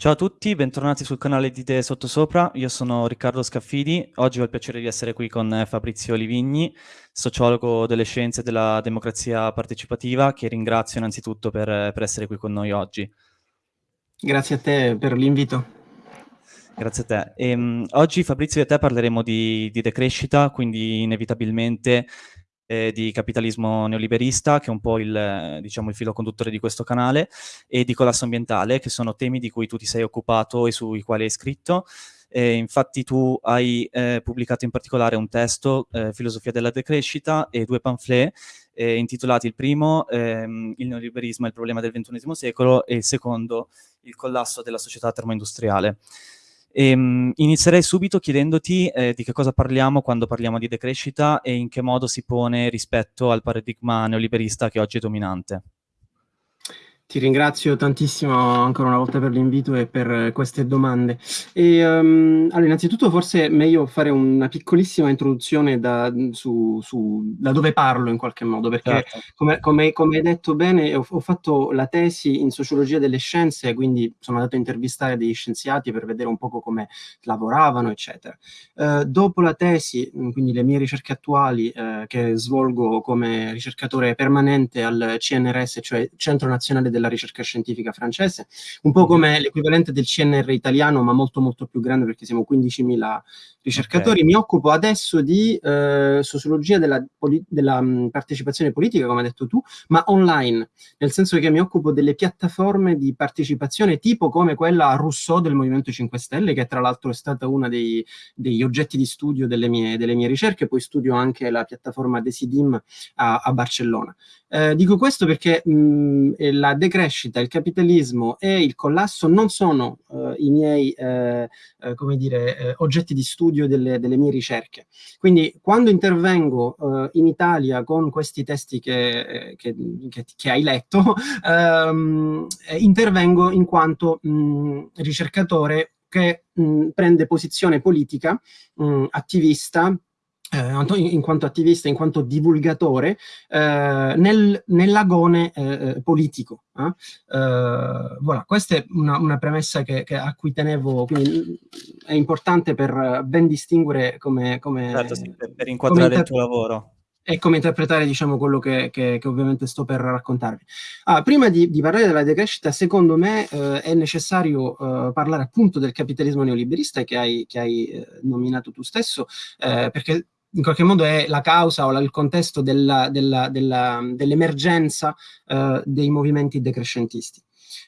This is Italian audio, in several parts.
Ciao a tutti, bentornati sul canale di Idee Sottosopra, io sono Riccardo Scaffidi, oggi ho il piacere di essere qui con Fabrizio Livigni, sociologo delle scienze della democrazia partecipativa, che ringrazio innanzitutto per, per essere qui con noi oggi. Grazie a te per l'invito. Grazie a te. E, um, oggi Fabrizio e te parleremo di, di decrescita, quindi inevitabilmente eh, di capitalismo neoliberista, che è un po' il, diciamo, il filo conduttore di questo canale, e di collasso ambientale, che sono temi di cui tu ti sei occupato e sui quali hai scritto. Eh, infatti tu hai eh, pubblicato in particolare un testo, eh, Filosofia della decrescita, e due pamphlet eh, intitolati il primo, ehm, Il neoliberismo e il problema del XXI secolo, e il secondo, Il collasso della società termoindustriale. E, um, inizierei subito chiedendoti eh, di che cosa parliamo quando parliamo di decrescita e in che modo si pone rispetto al paradigma neoliberista che oggi è dominante. Ti ringrazio tantissimo ancora una volta per l'invito e per queste domande. E, um, allora, innanzitutto forse è meglio fare una piccolissima introduzione da, su, su, da dove parlo in qualche modo, perché certo. come, come, come, hai detto bene, ho, ho, fatto la tesi in sociologia delle scienze, quindi sono andato a intervistare degli scienziati per vedere un po' come lavoravano, eccetera. Uh, dopo la tesi, quindi le mie ricerche attuali, uh, che svolgo come ricercatore permanente al CNRS, cioè Centro Nazionale della della ricerca scientifica francese, un po' come l'equivalente del CNR italiano, ma molto molto più grande perché siamo 15.000 ricercatori. Okay. Mi occupo adesso di eh, sociologia della, della mh, partecipazione politica, come hai detto tu, ma online, nel senso che mi occupo delle piattaforme di partecipazione tipo come quella Rousseau del Movimento 5 Stelle, che tra l'altro è stata una dei, degli oggetti di studio delle mie, delle mie, ricerche, poi studio anche la piattaforma Desidim a, a Barcellona. Eh, dico questo perché mh, la decrescita, il capitalismo e il collasso non sono eh, i miei, eh, eh come dire, eh, oggetti di studio delle, delle, mie ricerche. Quindi quando intervengo eh, in Italia con questi testi che, che, che, che hai letto, ehm, intervengo in quanto mh, ricercatore che mh, prende posizione politica, mh, attivista, eh, in quanto attivista, in quanto divulgatore, eh, nel, nell'agone eh, eh politico. Eh. Eh, voilà, questa è una, una premessa che, che a cui tenevo, quindi è importante per ben distinguere come... come certo, sì, per, per inquadrare il tuo lavoro e come interpretare diciamo, quello che, che, che, ovviamente sto per raccontarvi. Ah, prima di, di, parlare della decrescita, secondo me eh, è necessario eh, parlare appunto del capitalismo neoliberista che hai, che hai eh, nominato tu stesso, perché in qualche modo è la causa o la, il contesto dell'emergenza uh, dei movimenti decrescentisti.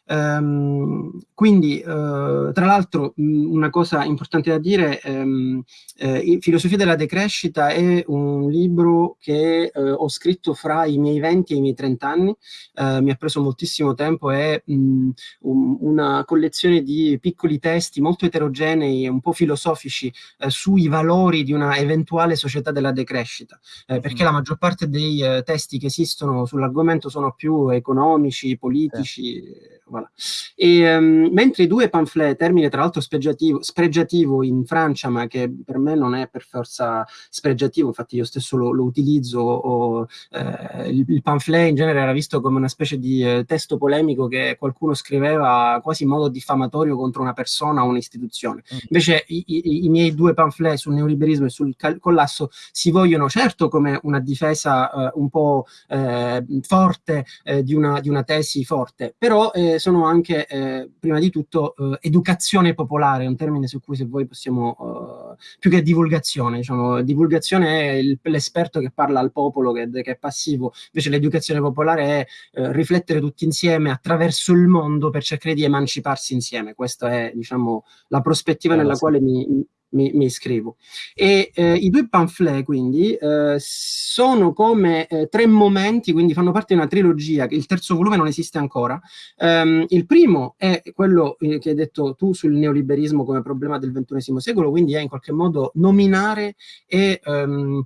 Um, quindi, uh, tra l'altro, una cosa importante da dire, um, eh, Filosofia della decrescita è un libro che uh, ho scritto fra i miei 20 e i miei 30 anni, uh, mi ha preso moltissimo tempo, è um, un, una collezione di piccoli testi molto eterogenei e un po' filosofici sui valori di una eventuale società della decrescita, perché mm. la maggior parte dei testi che esistono sull'argomento sono più economici, politici, eh Voilà. E, um, mentre i due pamphlet, termine tra l'altro spregiativo, spregiativo, in Francia, ma che per me non è per forza spregiativo, infatti io stesso lo, lo utilizzo, o, eh, il, il, pamphlet in genere era visto come una specie di eh, testo polemico che qualcuno scriveva quasi in modo diffamatorio contro una persona o un'istituzione. Mm. Invece i, i, i, miei due pamphlet sul neoliberismo e sul collasso si vogliono certo come una difesa eh, un po' eh, forte eh, di una, di, una, tesi forte, però eh, sono anche, eh, prima di tutto, eh, educazione popolare, un termine su cui se voi possiamo, eh, più che divulgazione, diciamo, divulgazione è l'esperto che parla al popolo, che, che, è passivo, invece l'educazione popolare è eh, riflettere tutti insieme attraverso il mondo per cercare di emanciparsi insieme, questa è, diciamo, la prospettiva nella quale mi, mi, mi iscrivo. E eh, i due pamphlet, quindi, eh, sono come eh, tre momenti, quindi fanno parte di una trilogia, il terzo volume non esiste ancora. Um, il primo è quello eh, che hai detto tu sul neoliberismo come problema del XXI secolo, quindi è in qualche modo nominare e um,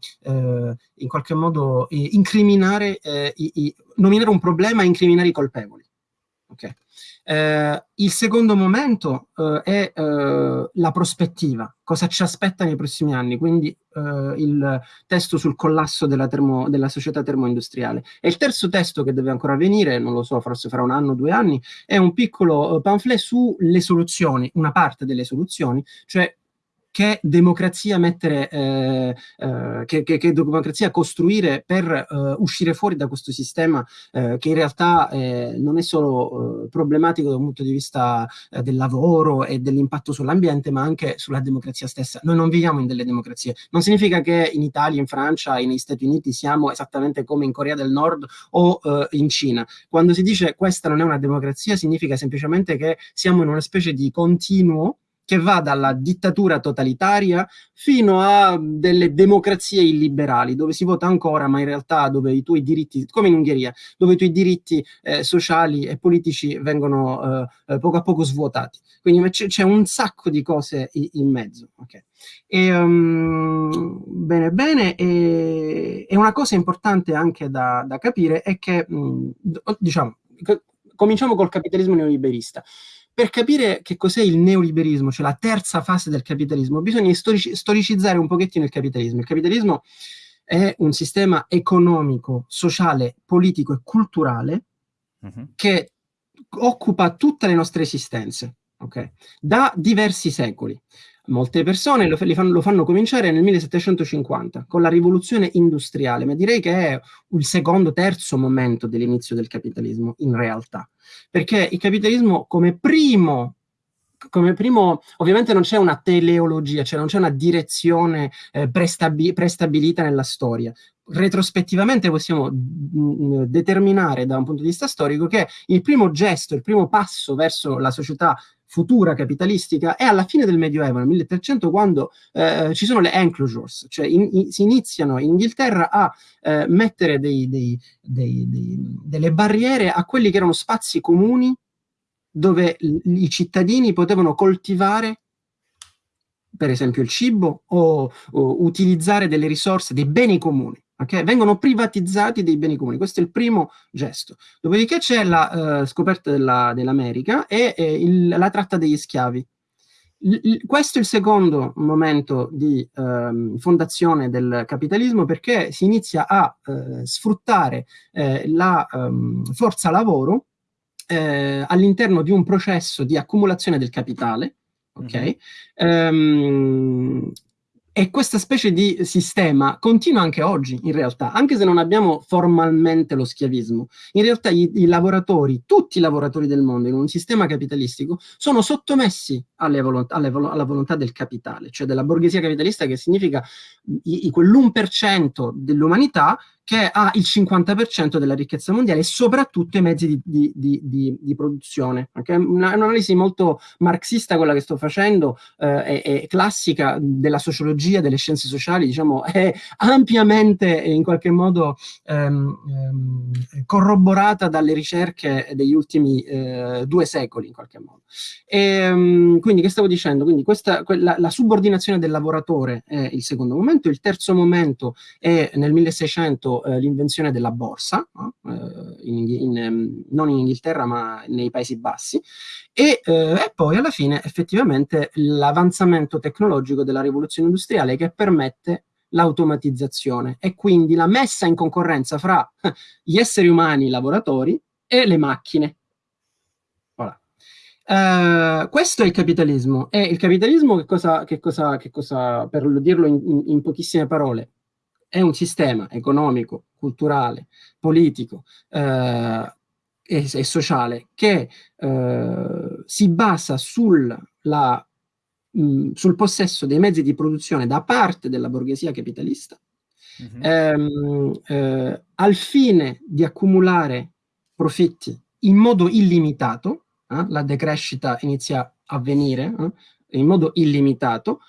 in qualche modo incriminare, i, i, nominare un problema e incriminare i colpevoli. Okay. Eh, il secondo momento eh, è eh, la prospettiva, cosa ci aspetta nei prossimi anni, quindi eh, il testo sul collasso della, termo, della società termoindustriale. E il terzo testo che deve ancora venire, non lo so, forse fra un anno o due anni, è un piccolo eh, pamphlet sulle soluzioni, una parte delle soluzioni, cioè che democrazia mettere, eh, eh, che, che, che, democrazia costruire per eh, uscire fuori da questo sistema eh, che in realtà eh, non è solo eh, problematico da un punto di vista del lavoro e dell'impatto sull'ambiente, ma anche sulla democrazia stessa. Noi non viviamo in delle democrazie. Non significa che in Italia, in Francia e negli Stati Uniti siamo esattamente come in Corea del Nord o in Cina. Quando si dice questa non è una democrazia, significa semplicemente che siamo in una specie di continuo che va dalla dittatura totalitaria fino a delle democrazie illiberali, dove si vota ancora, ma in realtà dove i tuoi diritti, come in Ungheria, dove i tuoi diritti eh, sociali e politici vengono eh, eh poco a poco svuotati. Quindi c'è un sacco di cose in mezzo. Okay. E, um, bene, bene, e, e, una cosa importante anche da, da capire è che, mh, mm, diciamo, cominciamo col capitalismo neoliberista. Per capire che cos'è il neoliberismo, cioè la terza fase del capitalismo, bisogna storici storicizzare un pochettino il capitalismo. Il capitalismo è un sistema economico, sociale, politico e culturale uh mhm. -huh. che occupa tutte le nostre esistenze, okay? da diversi secoli. Molte persone lo, fanno, lo, fanno, cominciare nel 1750 con la rivoluzione industriale, ma direi che è il secondo, terzo momento dell'inizio del capitalismo in realtà, perché il capitalismo come primo come primo, ovviamente non c'è una teleologia, cioè non c'è una direzione eh, prestabi prestabilita nella storia. Retrospettivamente possiamo mh, mm, determinare da un punto di vista storico che il primo gesto, il primo passo verso la società futura capitalistica è alla fine del Medioevo, nel 1300, quando eh, ci sono le enclosures, cioè in, in, si iniziano in Inghilterra a eh, mettere dei, dei, dei, delle barriere a quelli che erano spazi comuni dove i cittadini potevano coltivare per esempio il cibo o, o utilizzare delle risorse, dei beni comuni. Okay? Vengono privatizzati dei beni comuni, questo è il primo gesto. Dopodiché c'è la uh, scoperta dell'America e eh, il, la tratta degli schiavi. L questo è il secondo momento di uh, fondazione del capitalismo perché si inizia a uh, sfruttare eh, la um, forza lavoro eh, all'interno di un processo di accumulazione del capitale, ok? Mm -hmm. um, e questa specie di sistema continua anche oggi, in realtà, anche se non abbiamo formalmente lo schiavismo. In realtà i, i lavoratori, tutti i lavoratori del mondo in un sistema capitalistico, sono sottomessi volontà, alle alla volontà del capitale, cioè della borghesia capitalista, che significa quell'1% dell'umanità che ha il 50% della ricchezza mondiale e soprattutto i mezzi di, di, di, di, di produzione. Okay? Un'analisi molto marxista quella che sto facendo, eh, è, è, classica della sociologia, delle scienze sociali, diciamo, è ampiamente in qualche modo ehm, ehm, corroborata dalle ricerche degli ultimi eh, due secoli, in qualche modo. E, ehm, quindi, che stavo dicendo? Quindi questa, la, la subordinazione del lavoratore è il secondo momento, il terzo momento è nel 1600 eh, l'invenzione della borsa, no? eh, in, in, ehm, non in Inghilterra ma nei Paesi Bassi, e, eh, e poi alla fine effettivamente l'avanzamento tecnologico della rivoluzione industriale che permette l'automatizzazione e quindi la messa in concorrenza fra gli esseri umani, i lavoratori, e le macchine. Uh, questo è il capitalismo. E il capitalismo, che cosa, che cosa, che cosa per dirlo in, in pochissime parole, è un sistema economico, culturale, politico eh, e, e, sociale che eh, si basa sul, la, mh, sul, possesso dei mezzi di produzione da parte della borghesia capitalista uh -huh. ehm, eh, al fine di accumulare profitti in modo illimitato, eh, la decrescita inizia a avvenire eh, in modo illimitato,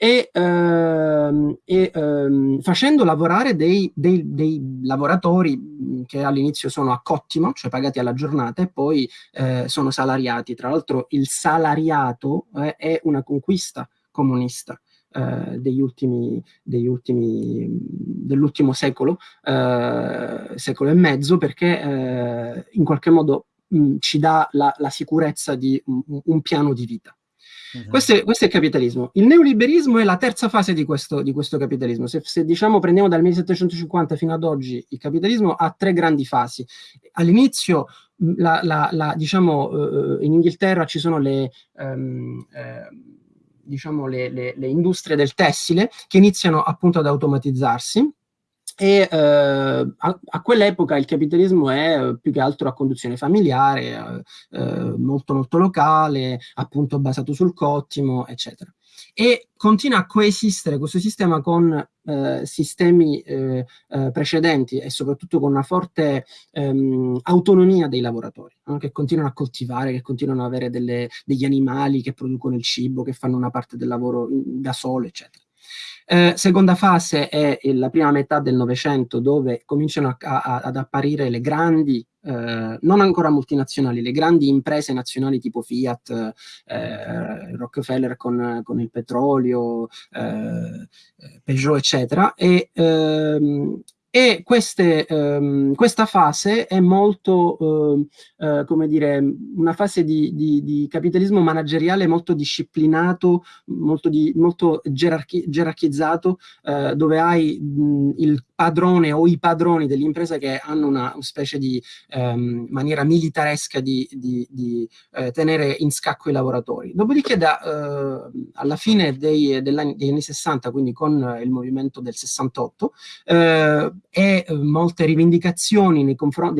e, ehm, e ehm, facendo lavorare dei, dei, dei, lavoratori che all'inizio sono a cottimo, cioè pagati alla giornata, e poi eh, sono salariati. Tra l'altro il salariato eh, è una conquista comunista. Eh, degli ultimi, degli ultimi dell'ultimo secolo, eh, secolo e mezzo, perché eh, in qualche modo mh, ci dà la, la sicurezza di un, un piano di vita. Uh-huh. Questo, è, questo, è, il capitalismo. Il neoliberismo è la terza fase di questo, di questo capitalismo. Se, se, diciamo prendiamo dal 1750 fino ad oggi, il capitalismo ha tre grandi fasi. All'inizio, la, la, la, diciamo, uh, in Inghilterra ci sono le... Um, uh, diciamo le, le, le industrie del tessile che iniziano appunto ad automatizzarsi e eh, a, a quell'epoca il capitalismo è eh, più che altro a conduzione familiare, eh, eh, molto molto locale, appunto basato sul cottimo, eccetera. E continua a coesistere questo sistema con eh, sistemi eh, precedenti e soprattutto con una forte ehm, autonomia dei lavoratori, no? che continuano a coltivare, che continuano ad avere delle, degli animali che producono il cibo, che fanno una parte del lavoro da solo, eccetera. Eh, seconda fase è la prima metà del Novecento dove cominciano a, a, ad apparire le grandi, eh, non ancora multinazionali, le grandi imprese nazionali tipo Fiat, eh, Rockefeller con, con, il petrolio, eh, Peugeot eccetera, e, ehm, e queste, ehm, questa fase è molto, eh, eh, come dire, una fase di, di, di, capitalismo manageriale molto disciplinato, molto, di, molto gerarchi gerarchizzato, eh, dove hai mh, il padrone o i padroni dell'impresa che hanno una specie di ehm, maniera militaresca di, di, di eh, tenere in scacco i lavoratori. Dopodiché da, eh, alla fine dei, degli anni 60, quindi con il movimento del 68, eh, e molte rivendicazioni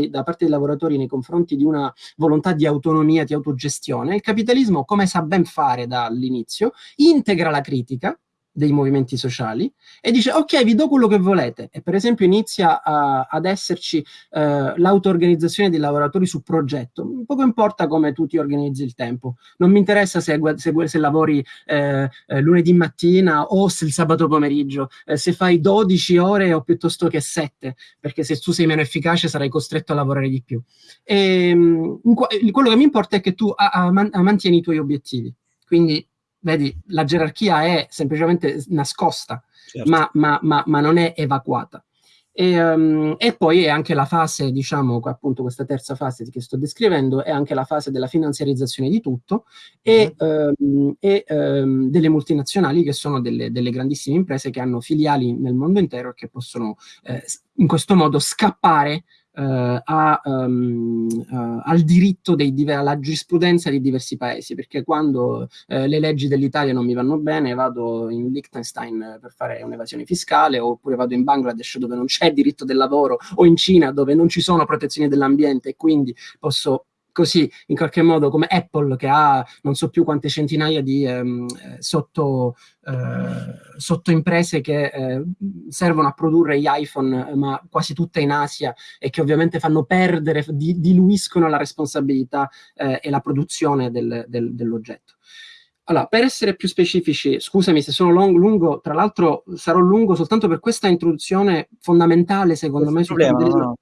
da parte dei lavoratori nei confronti di una volontà di autonomia, di autogestione, il capitalismo, come sa ben fare dall'inizio, integra la critica, dei movimenti sociali e dice ok vi do quello che volete. E per esempio inizia a, ad esserci uh, l'auto-organizzazione dei lavoratori su progetto. Poco importa come tu ti organizzi il tempo. Non mi interessa se, se, se lavori eh, eh, lunedì mattina o se il sabato pomeriggio. Eh, se fai 12 ore o piuttosto che 7 perché se tu sei meno efficace sarai costretto a lavorare di più. E, um, quello che mi importa è che tu a, a mantieni i tuoi obiettivi. Quindi vedi, la gerarchia è semplicemente nascosta, certo. ma, ma, ma, ma, non è evacuata. E, um, e, poi è anche la fase, diciamo, appunto questa terza fase che sto descrivendo, è anche la fase della finanziarizzazione di tutto e, mm -hmm. um, e um, delle multinazionali che sono delle, delle, grandissime imprese che hanno filiali nel mondo intero e che possono eh, in questo modo scappare a, um, al diritto dei, alla giurisprudenza di diversi paesi, perché quando uh, le leggi dell'Italia non mi vanno bene vado in Liechtenstein per fare un'evasione fiscale, oppure vado in Bangladesh dove non c'è diritto del lavoro, o in Cina dove non ci sono protezioni dell'ambiente e quindi posso così in qualche modo come Apple che ha non so più quante centinaia di ehm, sotto, eh, sotto, imprese che eh, servono a produrre gli iPhone ma quasi tutte in Asia e che ovviamente fanno perdere, di, diluiscono la responsabilità eh, e la produzione del, del, dell'oggetto. Allora, per essere più specifici, scusami se sono long, lungo, tra l'altro sarò lungo soltanto per questa introduzione fondamentale secondo Questo me problema, no,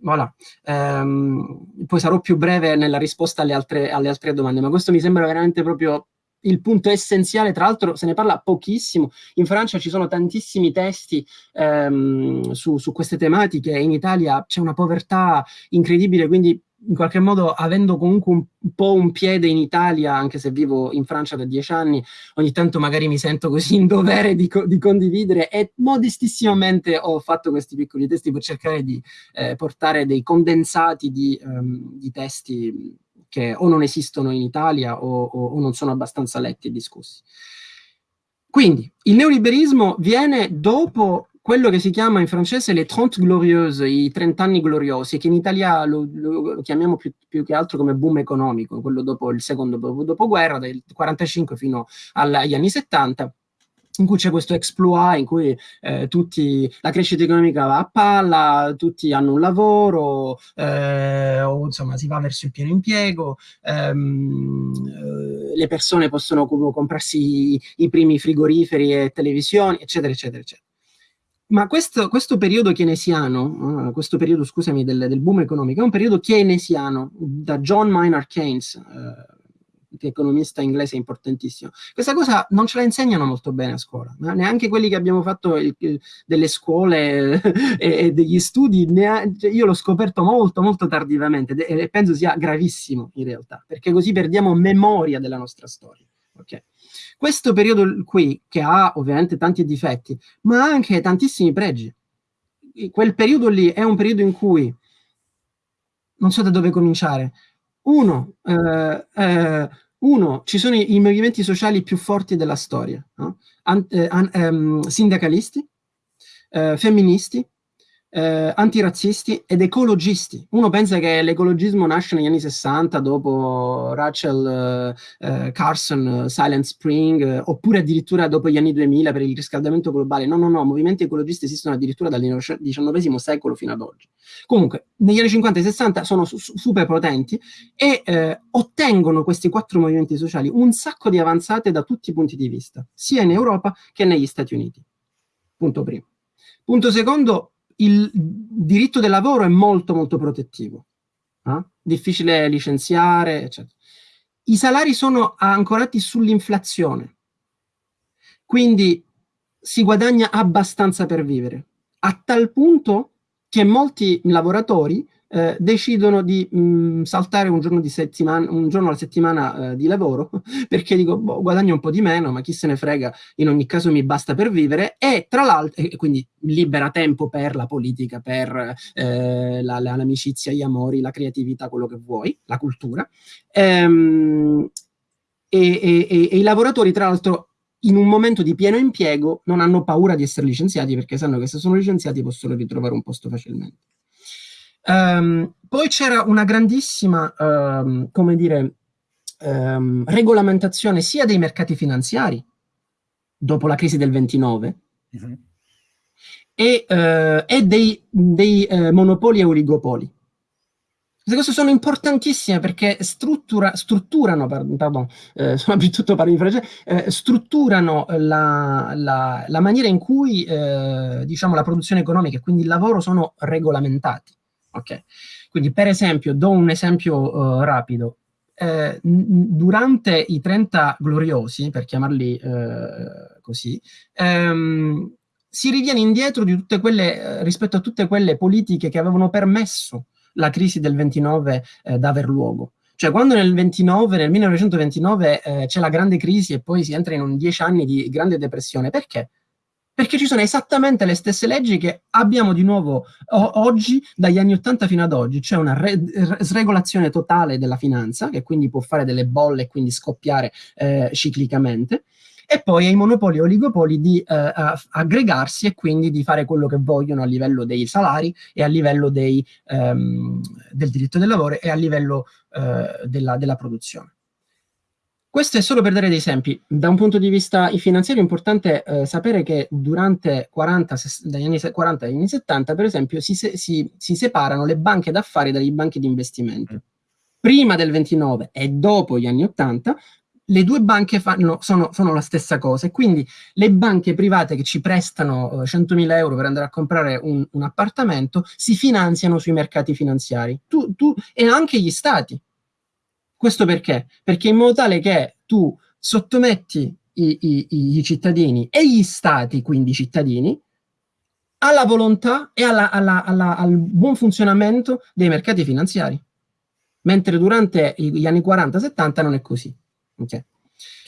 Voilà. Um, poi sarò più breve nella risposta alle altre, alle altre domande, ma questo mi sembra veramente proprio il punto essenziale, tra l'altro se ne parla pochissimo, in Francia ci sono tantissimi testi ehm, su, su, queste tematiche, in Italia c'è una povertà incredibile, quindi in qualche modo, avendo comunque un, po' un piede in Italia, anche se vivo in Francia da dieci anni, ogni tanto magari mi sento così in dovere di, co di condividere e modestissimamente ho fatto questi piccoli testi per cercare di eh, portare dei condensati di, um, di, testi che o non esistono in Italia o, o, o non sono abbastanza letti e discussi. Quindi il neoliberismo viene dopo quello che si chiama in francese le 30 glorieuses, i 30 anni gloriosi, che in Italia lo, lo chiamiamo più, più, che altro come boom economico, quello dopo il secondo dopoguerra, dal 45 fino agli anni 70, in cui c'è questo exploit, in cui eh, tutti, la crescita economica va a palla, tutti hanno un lavoro, eh, o insomma si va verso il pieno impiego, ehm, eh, le persone possono comprarsi i, i, primi frigoriferi e televisioni, eccetera, eccetera, eccetera. Ma questo, questo, periodo keynesiano, uh, questo periodo, scusami, del, del, boom economico, è un periodo keynesiano da John Maynard Keynes, uh, economista inglese importantissimo. Questa cosa non ce la insegnano molto bene a scuola, ma neanche quelli che abbiamo fatto il, delle scuole e, e, degli studi, ha, cioè io l'ho scoperto molto, molto tardivamente e penso sia gravissimo in realtà, perché così perdiamo memoria della nostra storia. Okay. Questo periodo qui, che ha ovviamente tanti difetti, ma anche tantissimi pregi. Quel periodo lì è un periodo in cui, non so da dove cominciare, uno, eh, eh, uno ci sono i, i, movimenti sociali più forti della storia, no? an, eh, an, ehm, sindacalisti, eh, femministi, eh, antirazzisti ed ecologisti. Uno pensa che l'ecologismo nasce negli anni 60 dopo Rachel eh, Carson, Silent Spring, eh, oppure addirittura dopo gli anni 2000 per il riscaldamento globale. No, no, no, movimenti ecologisti esistono addirittura dal XIX secolo fino ad oggi. Comunque, negli anni 50 e 60 sono su super potenti e eh, ottengono questi quattro movimenti sociali un sacco di avanzate da tutti i punti di vista, sia in Europa che negli Stati Uniti. Punto primo. Punto secondo, il diritto del lavoro è molto molto protettivo, eh? difficile licenziare, eccetera. I salari sono ancorati sull'inflazione, quindi si guadagna abbastanza per vivere, a tal punto che molti lavoratori eh, decidono di mh, mm, saltare un giorno, un giorno, alla settimana eh, di lavoro perché dico boh, guadagno un po' di meno ma chi se ne frega in ogni caso mi basta per vivere e tra l'altro e quindi libera tempo per la politica per eh, l'amicizia, la, gli amori, la creatività, quello che vuoi, la cultura ehm, e, e, e, e i lavoratori tra l'altro in un momento di pieno impiego non hanno paura di essere licenziati perché sanno che se sono licenziati possono ritrovare un posto facilmente. Um, poi c'era una grandissima, um, come dire, um, regolamentazione sia dei mercati finanziari, dopo la crisi del 29, uh -huh. e, uh, e, dei, dei uh, monopoli e oligopoli. Queste cose sono importantissime perché struttura, strutturano, pardon, eh, sono abituato a parlare in francese, eh, strutturano la, la, la, maniera in cui eh, diciamo, la produzione economica e quindi il lavoro sono regolamentati. Ok, quindi per esempio, do un esempio uh, rapido. Eh, durante i 30 gloriosi, per chiamarli eh, così, ehm, si riviene indietro di tutte quelle, eh, rispetto a tutte quelle politiche che avevano permesso la crisi del 29 eh, da luogo. Cioè quando nel 29, nel 1929 eh, c'è la grande crisi e poi si entra in un 10 anni di grande depressione, perché? Perché ci sono esattamente le stesse leggi che abbiamo di nuovo oggi, dagli anni 80 fino ad oggi, c'è una sregolazione totale della finanza, che quindi può fare delle bolle e quindi scoppiare eh, ciclicamente, e poi ai monopoli e oligopoli di eh, aggregarsi e quindi di fare quello che vogliono a livello dei salari e a livello dei, ehm, del diritto del lavoro e a livello eh, della, della produzione. Questo è solo per dare dei esempi. Da un punto di vista finanziario è importante eh, sapere che durante 40, dagli anni 40 agli anni 70, per esempio, si, si, si separano le banche d'affari dalle banche di investimento. Mm. Prima del 29 e dopo gli anni 80, le due banche fanno, sono, sono, la stessa cosa e quindi le banche private che ci prestano eh, 100.000 euro per andare a comprare un, un, appartamento si finanziano sui mercati finanziari tu, tu, e anche gli stati questo perché? Perché in modo tale che tu sottometti i, i, i cittadini e gli stati, quindi i cittadini, alla volontà e alla, alla, alla, al buon funzionamento dei mercati finanziari. Mentre durante gli anni 40-70 non è così. Okay.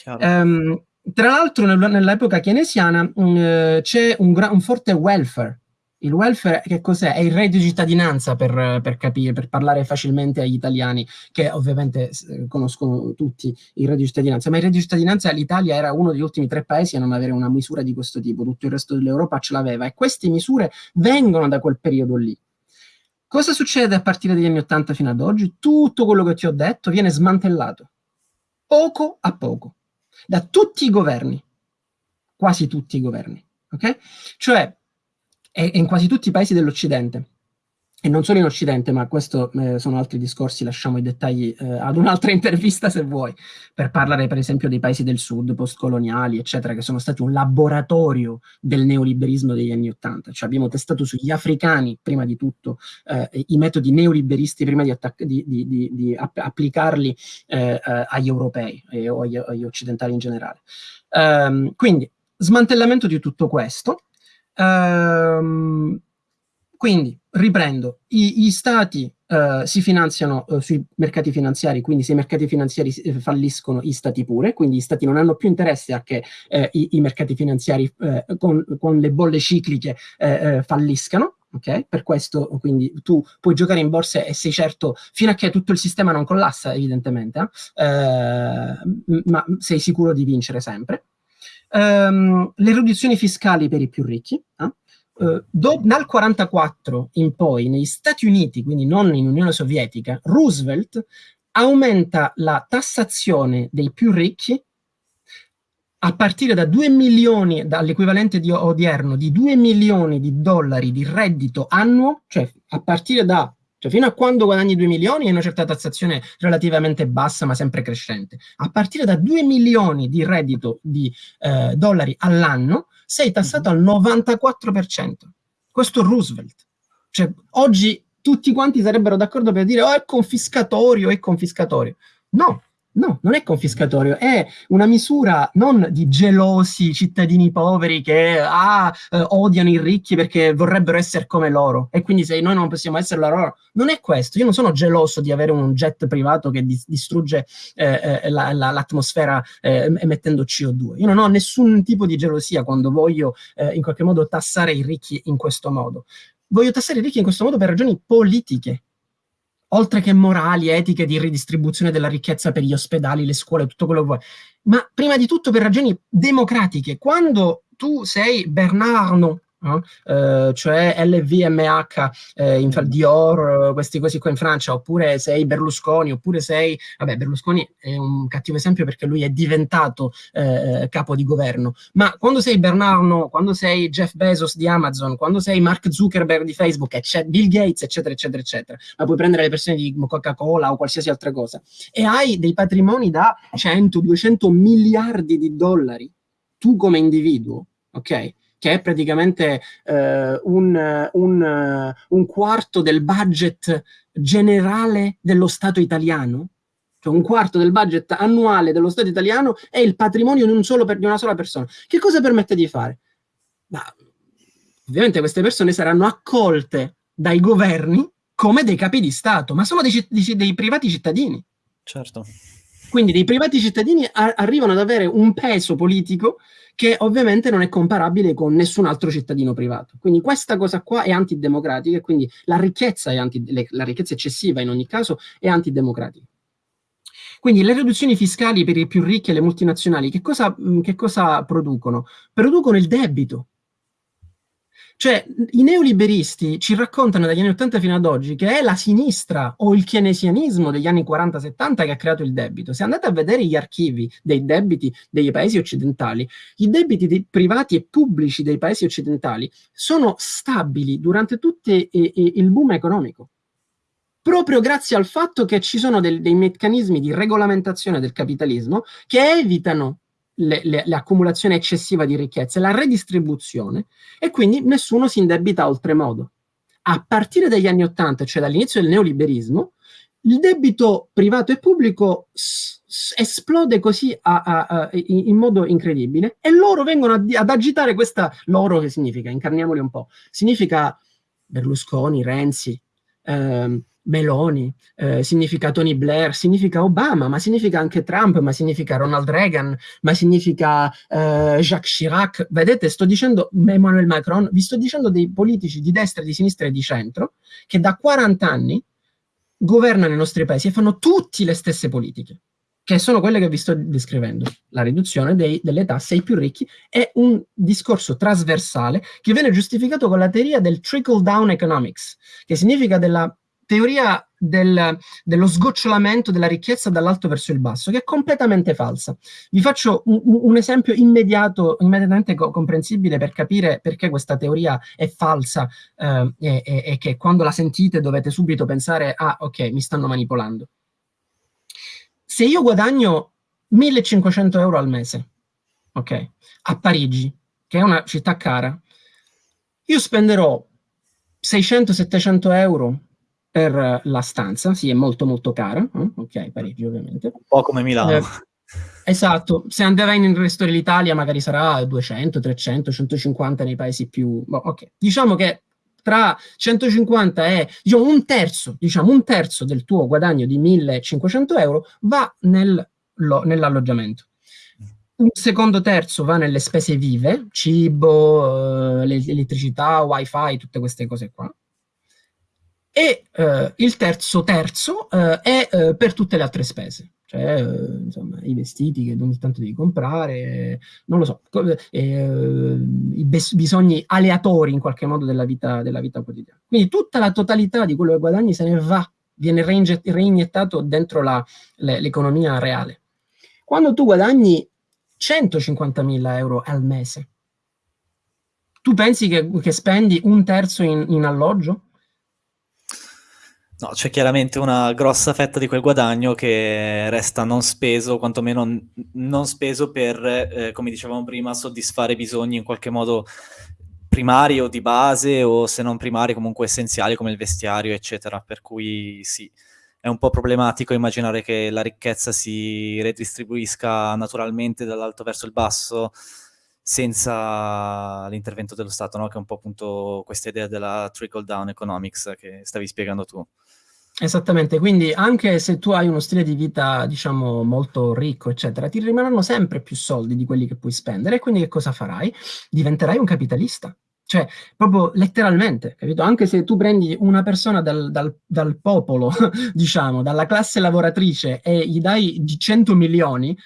Um, tra l'altro nell'epoca keynesiana um, c'è un, un forte welfare il welfare che cos'è? È il reddito di cittadinanza per, per, capire, per parlare facilmente agli italiani, che ovviamente eh, conoscono tutti il reddito di cittadinanza, ma il reddito di cittadinanza l'Italia era uno degli ultimi tre paesi a non avere una misura di questo tipo, tutto il resto dell'Europa ce l'aveva e queste misure vengono da quel periodo lì. Cosa succede a partire dagli anni 80 fino ad oggi? Tutto quello che ti ho detto viene smantellato, poco a poco, da tutti i governi, quasi tutti i governi, ok? Cioè, e in quasi tutti i paesi dell'Occidente. e non solo in Occidente, ma questo eh, sono altri discorsi, lasciamo i dettagli eh, ad un'altra intervista se vuoi, per parlare per esempio dei paesi del sud, postcoloniali, eccetera, che sono stati un laboratorio del neoliberismo degli anni Ottanta. Cioè abbiamo testato sugli africani, prima di tutto, eh, i metodi neoliberisti prima di, di, di, di app applicarli eh, eh, agli europei o agli, agli, occidentali in generale. Um, quindi, smantellamento di tutto questo. Um, quindi, riprendo, I, gli stati uh, si finanziano uh, sui mercati finanziari, quindi se i mercati finanziari eh, falliscono, gli stati pure, quindi gli stati non hanno più interesse a che eh, i, i, mercati finanziari eh, con, con, le bolle cicliche eh, falliscano, ok? Per questo, quindi, tu puoi giocare in borsa e sei certo, fino a che tutto il sistema non collassa, evidentemente, ma sei sicuro di vincere sempre. Um, le riduzioni fiscali per i più ricchi, eh? Uh, do, dal 1944 in poi, negli Stati Uniti, quindi non in Unione Sovietica, Roosevelt aumenta la tassazione dei più ricchi a partire da 2 milioni, dall'equivalente odierno di 2 milioni di dollari di reddito annuo, cioè a partire da cioè fino a quando guadagni 2 milioni hai una certa tassazione relativamente bassa ma sempre crescente. A partire da 2 milioni di reddito di eh, dollari all'anno sei tassato al 94%. Questo è Roosevelt. Cioè, oggi tutti quanti sarebbero d'accordo per dire oh è confiscatorio, è confiscatorio. No, No, non è confiscatorio, è una misura non di gelosi cittadini poveri che ah, eh, odiano i ricchi perché vorrebbero essere come loro e quindi se noi non possiamo essere loro, non è questo. Io non sono geloso di avere un jet privato che dis distrugge eh, eh, la, la, l'atmosfera eh, emettendo CO2. Io non ho nessun tipo di gelosia quando voglio eh, in qualche modo tassare i ricchi in questo modo. Voglio tassare i ricchi in questo modo per ragioni politiche, oltre che morali, etiche di ridistribuzione della ricchezza per gli ospedali, le scuole, tutto quello che vuoi, ma prima di tutto per ragioni democratiche. Quando tu sei Bernardo no? eh, cioè LVMH, eh, in, Dior, questi così qua in Francia, oppure sei Berlusconi, oppure sei, vabbè Berlusconi è un cattivo esempio perché lui è diventato eh, capo di governo, ma quando sei Bernardo, quando sei Jeff Bezos di Amazon, quando sei Mark Zuckerberg di Facebook, Bill Gates, eccetera, eccetera, eccetera, ma puoi prendere le persone di Coca-Cola o qualsiasi altra cosa, e hai dei patrimoni da 100, 200 miliardi di dollari, tu come individuo, ok? Che è praticamente eh, un, un, un, quarto del budget generale dello Stato italiano, cioè un quarto del budget annuale dello Stato italiano è il patrimonio di, un solo, di una sola persona. Che cosa permette di fare? Ma, ovviamente queste persone saranno accolte dai governi come dei capi di Stato, ma sono dei, dei, dei privati cittadini. Certo. Quindi dei privati cittadini arrivano ad avere un peso politico che ovviamente non è comparabile con nessun altro cittadino privato. Quindi questa cosa qua è antidemocratica e quindi la ricchezza, anti, la ricchezza eccessiva in ogni caso è antidemocratica. Quindi le riduzioni fiscali per i più ricchi e le multinazionali che cosa, che cosa producono? Producono il debito. Cioè, i neoliberisti ci raccontano dagli anni 80 fino ad oggi che è la sinistra o il keynesianismo degli anni 40-70 che ha creato il debito. Se andate a vedere gli archivi dei debiti dei paesi occidentali, i debiti privati e pubblici dei paesi occidentali sono stabili durante tutto il boom economico proprio grazie al fatto che ci sono del, dei meccanismi di regolamentazione del capitalismo che evitano l'accumulazione eccessiva di ricchezze, la redistribuzione, e quindi nessuno si indebita oltremodo. A partire dagli anni Ottanta, cioè dall'inizio del neoliberismo, il debito privato e pubblico esplode così a, a, a, in, in, modo incredibile e loro vengono ad agitare questa, loro che significa, incarniamoli un po', significa Berlusconi, Renzi, ehm, Meloni, eh, significa Tony Blair, significa Obama, ma significa anche Trump, ma significa Ronald Reagan, ma significa eh, Jacques Chirac. Vedete, sto dicendo Emmanuel Macron, vi sto dicendo dei politici di destra, di sinistra e di centro che da 40 anni governano i nostri paesi e fanno tutte le stesse politiche, che sono quelle che vi sto descrivendo. La riduzione dei, delle tasse ai più ricchi è un discorso trasversale che viene giustificato con la teoria del trickle down economics, che significa della teoria del, dello sgocciolamento della ricchezza dall'alto verso il basso, che è completamente falsa. Vi faccio un, un esempio immediato, immediatamente co comprensibile per capire perché questa teoria è falsa eh, e, e, e che quando la sentite dovete subito pensare, ah ok, mi stanno manipolando. Se io guadagno 1500 euro al mese, ok, a Parigi, che è una città cara, io spenderò 600-700 euro per la stanza, sì, è molto molto cara, eh? ok, Parigi ovviamente. Un po' come Milano. Eh, esatto, se andrai nel resto dell'Italia magari sarà 200, 300, 150 nei paesi più... Boh, ok, diciamo che tra 150 e diciamo, un terzo, diciamo un terzo del tuo guadagno di 1500 euro va nel, nell'alloggiamento. Un secondo terzo va nelle spese vive, cibo, eh, elettricità, wifi, tutte queste cose qua e eh, il terzo terzo eh, è eh, per tutte le altre spese, cioè eh, insomma, i vestiti che ogni tanto devi comprare, non lo so, eh, i bisogni aleatori in qualche modo della vita, della vita quotidiana. Quindi tutta la totalità di quello che guadagni se ne va, viene reiniettato dentro l'economia reale. Quando tu guadagni 150.000 euro al mese, tu pensi che, che spendi un terzo in, in alloggio? No, c'è chiaramente una grossa fetta di quel guadagno che resta non speso, quantomeno non speso per, eh, come dicevamo prima, soddisfare bisogni in qualche modo primari o di base o se non primari comunque essenziali come il vestiario, eccetera. Per cui sì, è un po' problematico immaginare che la ricchezza si redistribuisca naturalmente dall'alto verso il basso senza l'intervento dello Stato, no? che è un po' appunto questa idea della trickle down economics che stavi spiegando tu. Esattamente, quindi anche se tu hai uno stile di vita, diciamo, molto ricco, eccetera, ti rimarranno sempre più soldi di quelli che puoi spendere e quindi che cosa farai? Diventerai un capitalista. Cioè, proprio letteralmente, capito? Anche se tu prendi una persona dal, dal, dal popolo, diciamo, dalla classe lavoratrice e gli dai 100 milioni,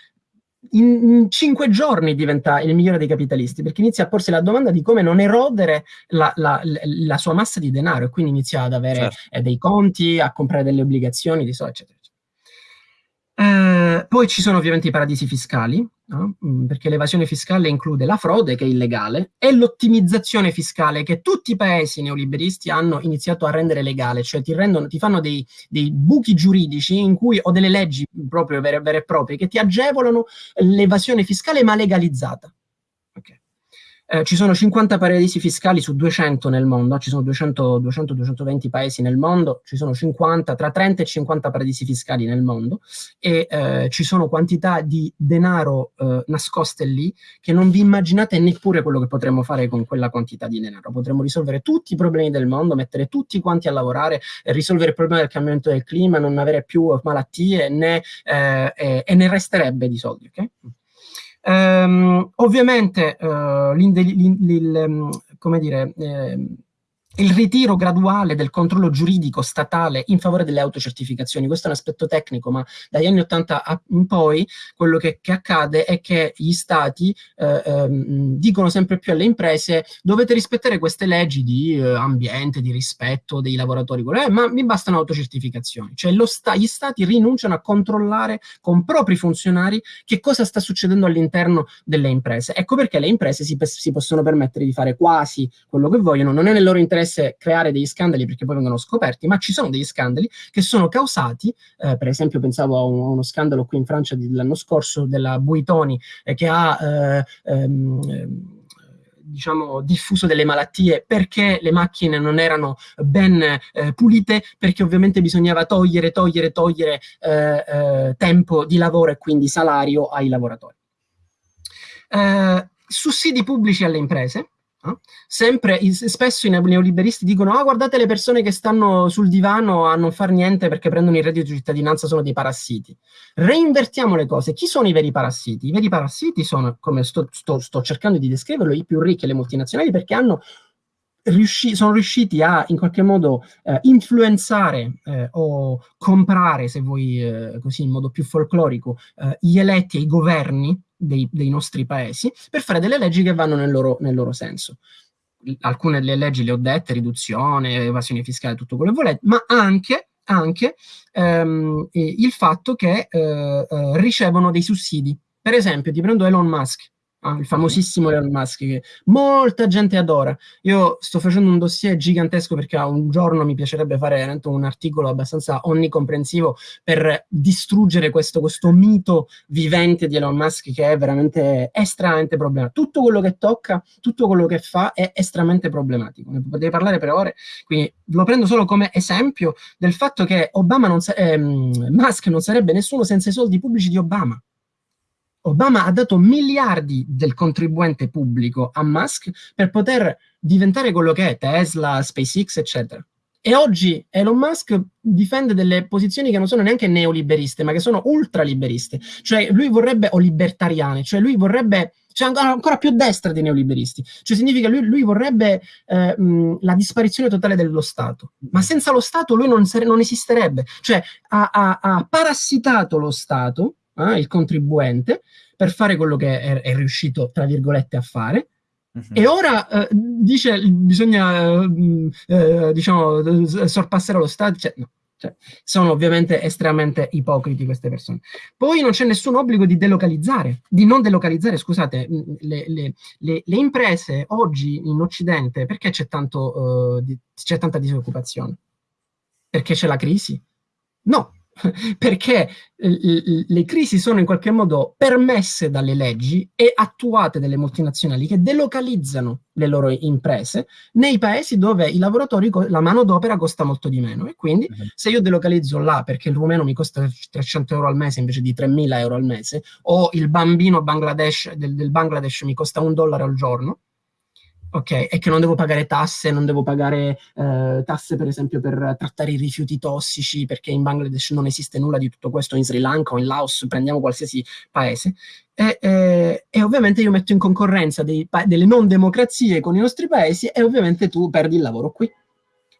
in, in, cinque giorni diventa il migliore dei capitalisti, perché inizia a porsi la domanda di come non erodere la, la, la sua massa di denaro e quindi inizia ad avere certo. eh, dei conti, a comprare delle obbligazioni, di so, eccetera. Eh, poi ci sono ovviamente i paradisi fiscali, no? Mm, perché l'evasione fiscale include la frode, che è illegale, e l'ottimizzazione fiscale, che tutti i paesi neoliberisti hanno iniziato a rendere legale, cioè ti, rendono, ti fanno dei, dei, buchi giuridici in cui, o delle leggi proprio vere, vere e proprie, che ti agevolano l'evasione fiscale ma legalizzata. Eh, ci sono 50 paradisi fiscali su 200 nel mondo, ci sono 200-220 paesi nel mondo, ci sono 50, tra 30 e 50 paradisi fiscali nel mondo e eh, ci sono quantità di denaro eh, nascoste lì che non vi immaginate neppure quello che potremmo fare con quella quantità di denaro. Potremmo risolvere tutti i problemi del mondo, mettere tutti quanti a lavorare, risolvere il problema del cambiamento del clima, non avere più malattie né, eh, e ne resterebbe di soldi. Okay? Um, ovviamente, uh, come dire, eh, il ritiro graduale del controllo giuridico statale in favore delle autocertificazioni. Questo è un aspetto tecnico, ma dagli anni 80 in poi quello che, che accade è che gli stati eh, ehm, dicono sempre più alle imprese dovete rispettare queste leggi di eh, ambiente, di rispetto dei lavoratori, eh, ma mi bastano autocertificazioni. Cioè sta gli stati rinunciano a controllare con propri funzionari che cosa sta succedendo all'interno delle imprese. Ecco perché le imprese si, si possono permettere di fare quasi quello che vogliono, non è nel loro interesse interesse creare degli scandali perché poi vengono scoperti, ma ci sono degli scandali che sono causati, eh, per esempio pensavo a, un, a, uno scandalo qui in Francia dell'anno scorso della Buitoni eh, che ha... Eh, ehm, diciamo, diffuso delle malattie perché le macchine non erano ben eh, pulite, perché ovviamente bisognava togliere, togliere, togliere eh, eh, tempo di lavoro e quindi salario ai lavoratori. Eh, sussidi pubblici alle imprese, No? Sempre, spesso i neoliberisti dicono ah guardate le persone che stanno sul divano a non far niente perché prendono il reddito di cittadinanza sono dei parassiti. Reinvertiamo le cose. Chi sono i veri parassiti? I veri parassiti sono, come sto, sto, sto cercando di descriverlo, i più ricchi e le multinazionali perché hanno Riusci sono riusciti a in qualche modo eh, influenzare eh, o comprare, se vuoi eh, così in modo più folclorico, eh, gli eletti e i governi dei, dei, nostri paesi per fare delle leggi che vanno nel loro, nel loro senso. alcune delle leggi le ho dette, riduzione, evasione fiscale, tutto quello che volete, ma anche, anche ehm, il fatto che eh, eh, ricevono dei sussidi. Per esempio, ti prendo Elon Musk, Ah, il famosissimo Elon Musk che molta gente adora. Io sto facendo un dossier gigantesco perché un giorno mi piacerebbe fare un articolo abbastanza onnicomprensivo per distruggere questo, questo mito vivente di Elon Musk che è veramente estremamente problematico. Tutto quello che tocca, tutto quello che fa è estremamente problematico. Ne potrei parlare per ore, quindi lo prendo solo come esempio del fatto che Obama non ehm, Musk non sarebbe nessuno senza i soldi pubblici di Obama. Obama ha dato miliardi del contribuente pubblico a Musk per poter diventare quello che è Tesla, SpaceX, eccetera. E oggi Elon Musk difende delle posizioni che non sono neanche neoliberiste, ma che sono ultraliberiste. Cioè lui vorrebbe, o libertariane, cioè lui vorrebbe, cioè ancora più destra dei neoliberisti. Cioè significa lui, lui vorrebbe eh, mh, la disparizione totale dello Stato. Ma senza lo Stato lui non, non esisterebbe. Cioè ha, ha, ha parassitato lo Stato eh, il contribuente, per fare quello che è, è riuscito, tra virgolette, a fare. Uh-huh. E ora eh, dice bisogna eh, eh diciamo sorpassare lo Stato. Cioè, no, cioè, sono ovviamente estremamente ipocriti queste persone. Poi non c'è nessun obbligo di delocalizzare, di non delocalizzare, scusate, le, le, le, le imprese oggi in Occidente, perché c'è, tanto, uh, di, c'è tanta disoccupazione? Perché c'è la crisi? No, perché eh, le crisi sono in qualche modo permesse dalle leggi e attuate dalle multinazionali che delocalizzano le loro imprese nei paesi dove i lavoratori, la manodopera costa molto di meno e quindi uh-huh. se io delocalizzo là perché il rumeno mi costa 300 euro al mese invece di 3.000 euro al mese o il bambino Bangladesh, del, del Bangladesh mi costa un dollaro al giorno ok? E che non devo pagare tasse, non devo pagare eh, tasse per esempio per trattare i rifiuti tossici, perché in Bangladesh non esiste nulla di tutto questo, in Sri Lanka o in Laos, prendiamo qualsiasi paese. E, e, e ovviamente io metto in concorrenza dei, delle non democrazie con i nostri paesi e ovviamente tu perdi il lavoro qui.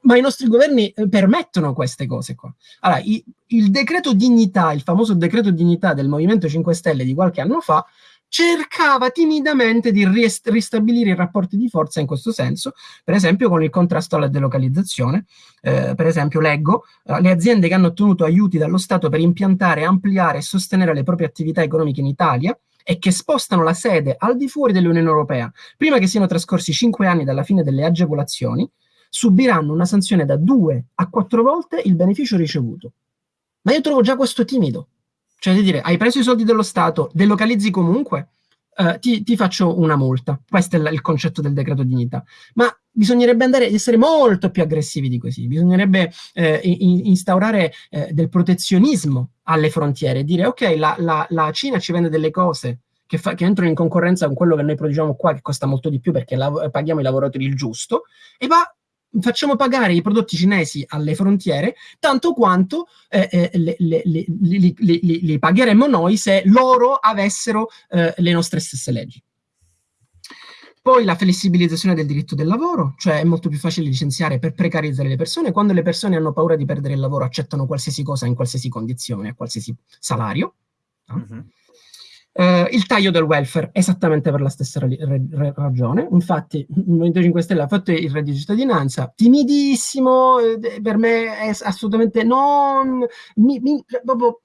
Ma i nostri governi eh, permettono queste cose qua. Allora, i, il decreto dignità, il famoso decreto dignità del Movimento 5 Stelle di qualche anno fa, cercava timidamente di ristabilire i rapporti di forza in questo senso, per esempio con il contrasto alla delocalizzazione. Eh, per esempio, leggo, eh, le aziende che hanno ottenuto aiuti dallo Stato per impiantare, ampliare e sostenere le proprie attività economiche in Italia e che spostano la sede al di fuori dell'Unione Europea, prima che siano trascorsi cinque anni dalla fine delle agevolazioni, subiranno una sanzione da due a quattro volte il beneficio ricevuto. Ma io trovo già questo timido. Cioè di dire, hai preso i soldi dello Stato, delocalizzi comunque, eh, ti, ti, faccio una multa. Questo è il concetto del decreto dignità. Ma bisognerebbe andare ad essere molto più aggressivi di così. Bisognerebbe eh, in, instaurare eh, del protezionismo alle frontiere, dire ok, la, la, la Cina ci vende delle cose che, fa, che, entrano in concorrenza con quello che noi produciamo qua, che costa molto di più perché paghiamo i lavoratori il giusto, e va facciamo pagare i prodotti cinesi alle frontiere tanto quanto eh, eh, le, li, pagheremmo noi se loro avessero eh, le nostre stesse leggi. Poi la flessibilizzazione del diritto del lavoro, cioè è molto più facile licenziare per precarizzare le persone. Quando le persone hanno paura di perdere il lavoro accettano qualsiasi cosa in qualsiasi condizione, a qualsiasi salario. No? Mm -hmm. Uh, il taglio del welfare, esattamente per la stessa ragione. Infatti, il Movimento 5 Stelle ha fatto il reddito di cittadinanza, timidissimo, eh, per me è assolutamente non... Mi, mi, proprio,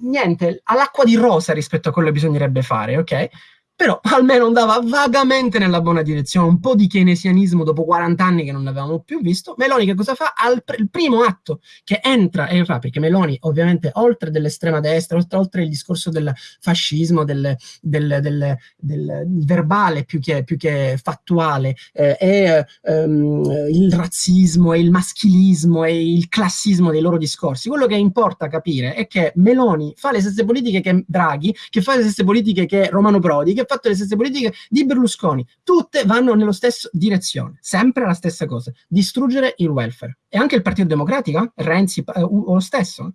niente, all'acqua di rosa rispetto a quello che bisognerebbe fare, ok? Però almeno andava vagamente nella buona direzione, un po' di keynesianismo dopo 40 anni che non l'avevamo più visto. Meloni che cosa fa? Al pr il primo atto che entra e fa, perché Meloni ovviamente oltre dell'estrema destra, oltre, oltre, il discorso del fascismo, del, del, del, del verbale più che, più che fattuale, eh, e ehm, il razzismo e il maschilismo e il classismo dei loro discorsi, quello che importa capire è che Meloni fa le stesse politiche che Draghi, che fa le stesse politiche che Romano Prodi, che fatto le stesse politiche di Berlusconi. Tutte vanno nella stessa direzione, sempre la stessa cosa, distruggere il welfare. E anche il Partito Democratico, Renzi, eh, o lo stesso.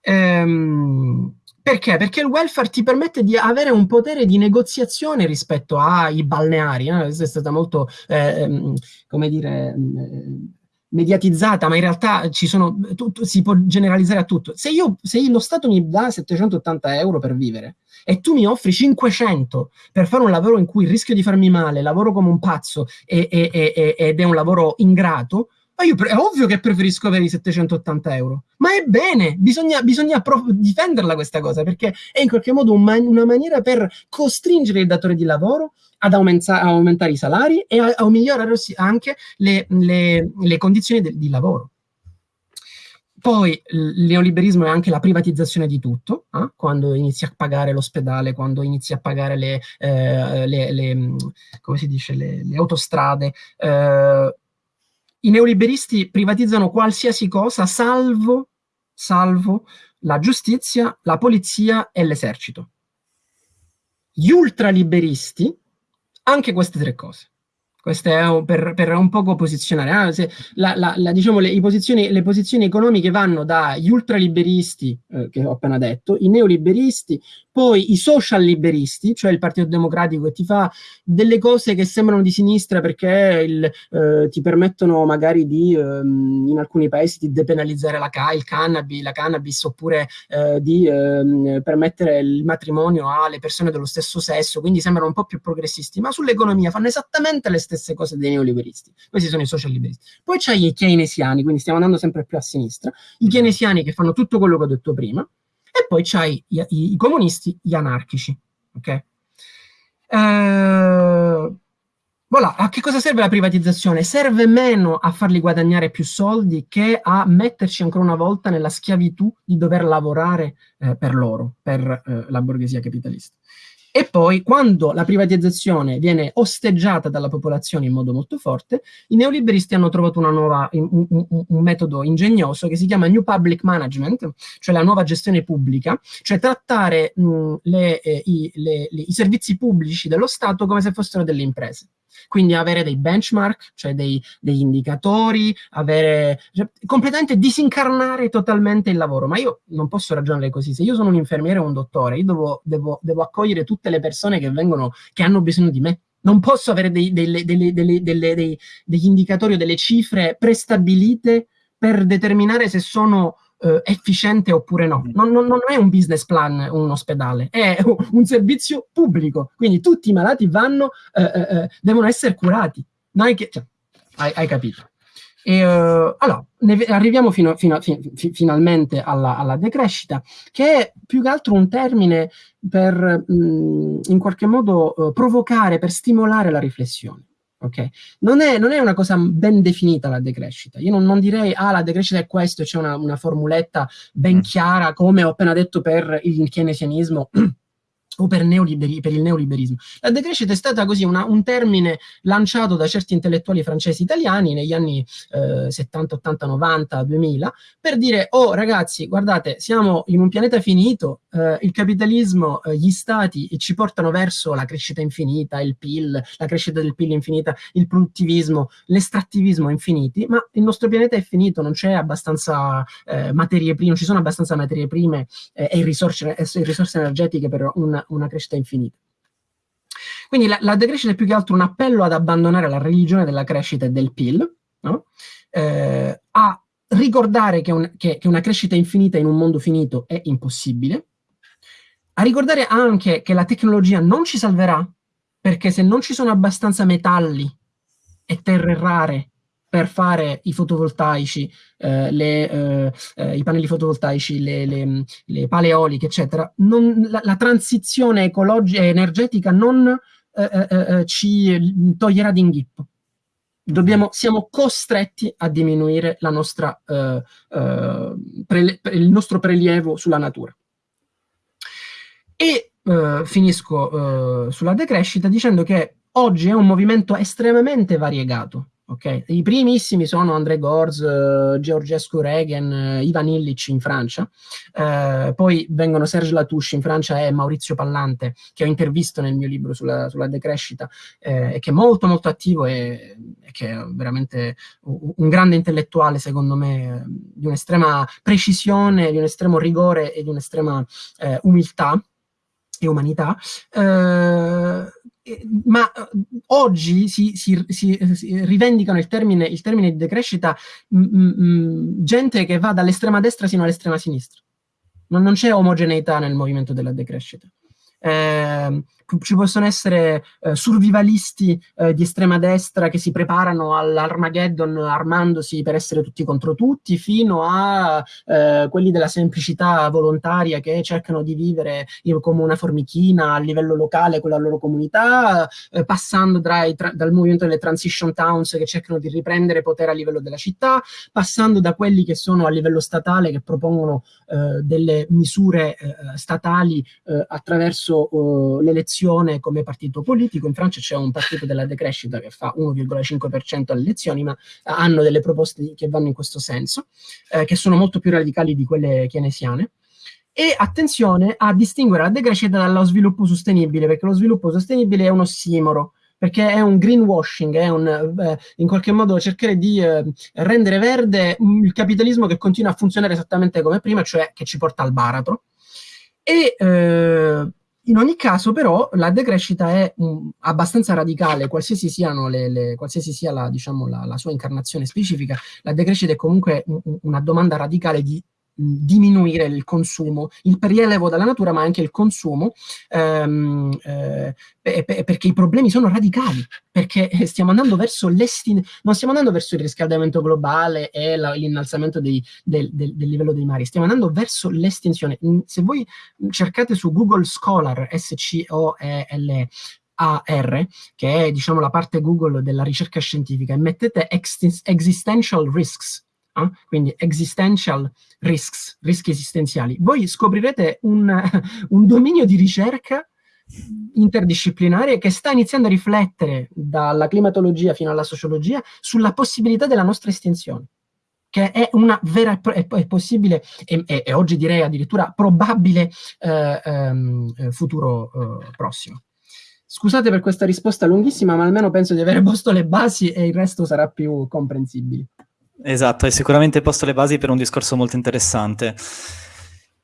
Ehm, perché? Perché il welfare ti permette di avere un potere di negoziazione rispetto ai balneari. Eh? È stata molto, eh, come dire, mediatizzata, ma in realtà ci sono, tutto, si può generalizzare a tutto. Se, io, se lo Stato mi dà 780 euro per vivere e tu mi offri 500 per fare un lavoro in cui rischio di farmi male, lavoro come un pazzo e, e, e, ed è un lavoro ingrato, ma io è ovvio che preferisco avere i 780 euro. Ma è bene, bisogna, bisogna difenderla questa cosa, perché è in qualche modo un man una maniera per costringere il datore di lavoro ad aumenta aumentare i salari e a, a migliorare anche le, le, le condizioni di lavoro. Poi il neoliberismo è anche la privatizzazione di tutto, eh? quando inizi a pagare l'ospedale, quando inizi a pagare le, eh, le, le, si dice, le autostrade. Eh, I neoliberisti privatizzano qualsiasi cosa salvo, salvo la giustizia, la polizia e l'esercito. Gli ultraliberisti anche queste tre cose. Questo è un, per, per, un poco posizionare. Ah, la, la, la, diciamo, le, posizioni, le, posizioni, economiche vanno dagli ultraliberisti, eh, che ho appena detto, i neoliberisti, poi i social liberisti, cioè il Partito Democratico che ti fa delle cose che sembrano di sinistra perché il, eh, ti permettono magari di, ehm, in alcuni paesi, di depenalizzare la, il cannabis, la cannabis oppure eh, di ehm, permettere il matrimonio alle persone dello stesso sesso, quindi sembrano un po' più progressisti, ma sull'economia fanno esattamente le stesse cose dei neoliberisti. Questi sono i social liberisti. Poi c'hai i keynesiani, quindi stiamo andando sempre più a sinistra, i keynesiani che fanno tutto quello che ho detto prima, e poi c'hai i, i, i, comunisti, gli anarchici. Ok? Eh, voilà. A che cosa serve la privatizzazione? Serve meno a farli guadagnare più soldi che a metterci ancora una volta nella schiavitù di dover lavorare eh, per loro, per eh, la borghesia capitalista. E poi, quando la privatizzazione viene osteggiata dalla popolazione in modo molto forte, i neoliberisti hanno trovato nuova, un, un, un, metodo ingegnoso che si chiama New Public Management, cioè la nuova gestione pubblica, cioè trattare mh, le, eh, i, le, le, i servizi pubblici dello Stato come se fossero delle imprese. Quindi avere dei benchmark, cioè dei, degli indicatori, avere, cioè, completamente disincarnare totalmente il lavoro. Ma io non posso ragionare così. Se io sono un infermiere o un dottore, io devo, devo, devo accogliere tutte le persone che vengono, che hanno bisogno di me. Non posso avere dei, delle, delle, delle, dei, degli indicatori o delle cifre prestabilite per determinare se sono eh, efficiente oppure no. Mm. Non, non, non, è un business plan un ospedale, è un servizio pubblico. Quindi tutti i malati vanno, eh, eh, eh devono essere curati. Che, cioè, hai, hai, capito? E, uh, allora, arriviamo fino, fino, fi, fi, finalmente alla, alla, decrescita, che è più che altro un termine per mh, mm, in qualche modo uh, provocare, per stimolare la riflessione. Okay? Non, è, non, è, una cosa ben definita la decrescita. Io non, non direi, ah, la decrescita è questo, c'è una, una, formuletta ben mm. chiara, come ho appena detto per il keynesianismo o per, per, il neoliberismo. La decrescita è stata così una, un termine lanciato da certi intellettuali francesi italiani negli anni eh, 70, 80, 90, 2000 per dire, oh ragazzi, guardate, siamo in un pianeta finito, eh, il capitalismo, eh, gli stati ci portano verso la crescita infinita, il PIL, la crescita del PIL infinita, il produttivismo, l'estrattivismo infiniti, ma il nostro pianeta è finito, non c'è abbastanza eh, materie prime, non ci sono abbastanza materie prime eh, e risorse, risorse energetiche per un una crescita infinita. Quindi la, la, decrescita è più che altro un appello ad abbandonare la religione della crescita e del PIL, no? eh, a ricordare che, un, che, che una crescita infinita in un mondo finito è impossibile, a ricordare anche che la tecnologia non ci salverà, perché se non ci sono abbastanza metalli e terre rare per fare i fotovoltaici, eh, le, eh, eh, i pannelli fotovoltaici, le, le, le pale eoliche, eccetera, non, la, la, transizione ecologica energetica non eh, eh, ci toglierà d'inghippo. Dobbiamo, siamo costretti a diminuire nostra, il nostro prelievo sulla natura. E finisco sulla decrescita dicendo che oggi è un movimento estremamente variegato Okay. I primissimi sono André Gorz, uh, Georgescu Regen, uh, Ivan Illich in Francia, uh, poi vengono Serge Latouche in Francia e Maurizio Pallante, che ho intervisto nel mio libro sulla, sulla decrescita, eh, e che è molto molto attivo e, e, che è veramente un, grande intellettuale, secondo me, di un'estrema precisione, di un estremo rigore e di un'estrema eh, umiltà e umanità. Eh, ma oggi si, si, si, si, rivendicano il termine, il termine di decrescita mh, mh, gente che va dall'estrema destra sino all'estrema sinistra. Non, non c'è omogeneità nel movimento della decrescita. Eh, ci possono essere eh, survivalisti eh, di estrema destra che si preparano all'Armageddon armandosi per essere tutti contro tutti, fino a eh, quelli della semplicità volontaria che cercano di vivere come una formichina a livello locale con la loro comunità, eh, passando dal movimento delle transition towns che cercano di riprendere potere a livello della città, passando da quelli che sono a livello statale che propongono eh, delle misure eh, statali attraverso l'elezione elezione come partito politico. In Francia c'è un partito della decrescita che fa 1,5% alle elezioni, ma hanno delle proposte che vanno in questo senso, eh, che sono molto più radicali di quelle keynesiane. E attenzione a distinguere la decrescita dallo sviluppo sostenibile, perché lo sviluppo sostenibile è un ossimoro, perché è un greenwashing, è un, eh, in qualche modo cercare di eh, rendere verde il capitalismo che continua a funzionare esattamente come prima, cioè che ci porta al baratro. E eh, in ogni caso, però, la decrescita è um, abbastanza radicale, qualsiasi, le, le, qualsiasi sia la, diciamo, la, la, sua incarnazione specifica, la decrescita è comunque un, una domanda radicale di diminuire il consumo, il prelievo dalla natura, ma anche il consumo, ehm, eh, perché i problemi sono radicali, perché stiamo andando verso l'estin... non stiamo andando verso il riscaldamento globale e l'innalzamento del, del, del, livello dei mari, stiamo andando verso l'estinzione. Se voi cercate su Google Scholar, S-C-O-E-L, AR, che è diciamo la parte Google della ricerca scientifica, e mettete existential risks, eh? quindi existential risks, rischi esistenziali, voi scoprirete un, un dominio di ricerca interdisciplinare che sta iniziando a riflettere dalla climatologia fino alla sociologia sulla possibilità della nostra estinzione che è una vera e possibile e, e, e, oggi direi addirittura probabile eh, ehm, futuro eh, prossimo. Scusate per questa risposta lunghissima, ma almeno penso di aver posto le basi e il resto sarà più comprensibile. Esatto, hai sicuramente posto le basi per un discorso molto interessante.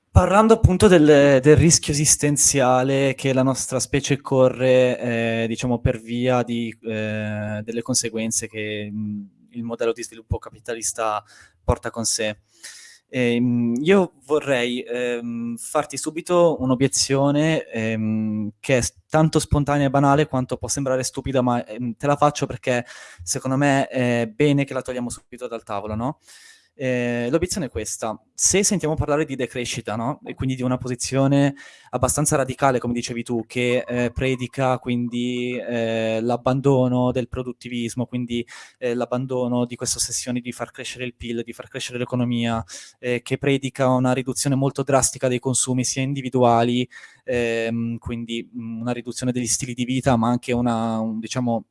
Parlando appunto del, del rischio esistenziale che la nostra specie corre, eh, diciamo, per via di, eh, delle conseguenze che mh, il modello di sviluppo capitalista porta con sé. Ehm, io vorrei ehm, farti subito un'obiezione ehm, che è tanto spontanea e banale quanto può sembrare stupida, ma ehm, te la faccio perché secondo me è bene che la togliamo subito dal tavolo, no? Eh, l'obiezione è questa, se sentiamo parlare di decrescita, no? e quindi di una posizione abbastanza radicale, come dicevi tu, che eh, predica quindi eh, l'abbandono del produttivismo, quindi eh, l'abbandono di questa ossessione di far crescere il PIL, di far crescere l'economia, eh, che predica una riduzione molto drastica dei consumi sia individuali, ehm, quindi una riduzione degli stili di vita, ma anche una, un, diciamo,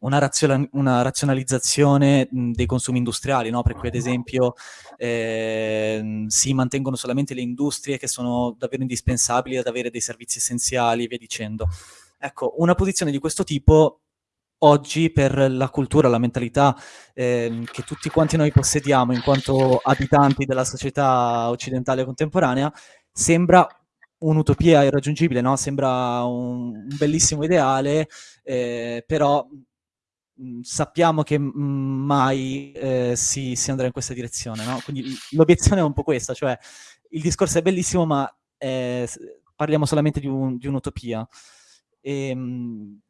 una, razio una razionalizzazione mh, dei consumi industriali, no? per cui ad esempio eh, si mantengono solamente le industrie che sono davvero indispensabili ad avere dei servizi essenziali e via dicendo. Ecco, una posizione di questo tipo oggi per la cultura, la mentalità eh, che tutti quanti noi possediamo in quanto abitanti della società occidentale contemporanea, sembra un'utopia irraggiungibile, no? Sembra un, un bellissimo ideale, eh, però mh, mm, sappiamo che mh, mai eh, si, si, andrà in questa direzione, no? Quindi l'obiezione è un po' questa, cioè il discorso è bellissimo, ma eh, parliamo solamente di, un, di un'utopia. E, mh,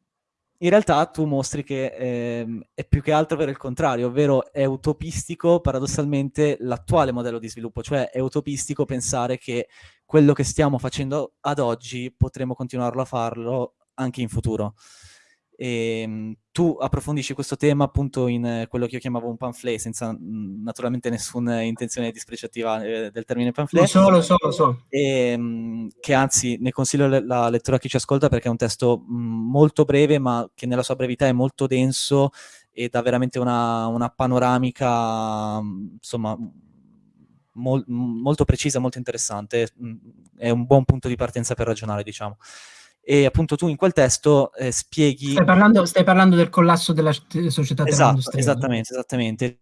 in realtà tu mostri che eh, è più che altro per il contrario, ovvero è utopistico paradossalmente l'attuale modello di sviluppo, cioè è utopistico pensare che quello che stiamo facendo ad oggi potremo continuarlo a farlo anche in futuro. E, ehm, tu approfondisci questo tema appunto in eh, quello che io chiamavo un pamphlet, senza mh, naturalmente nessuna intenzione dispregiativa eh, del termine pamphlet. Lo so, lo so, lo so. E, mh, che anzi ne consiglio le la lettura a chi ci ascolta perché è un testo mh, molto breve ma che nella sua brevità è molto denso e dà veramente una, una panoramica insomma mol molto precisa, molto interessante. È un buon punto di partenza per ragionare, diciamo e appunto tu in quel testo eh, spieghi... Stai parlando, stai parlando, del collasso della società esatto, Esattamente, esattamente.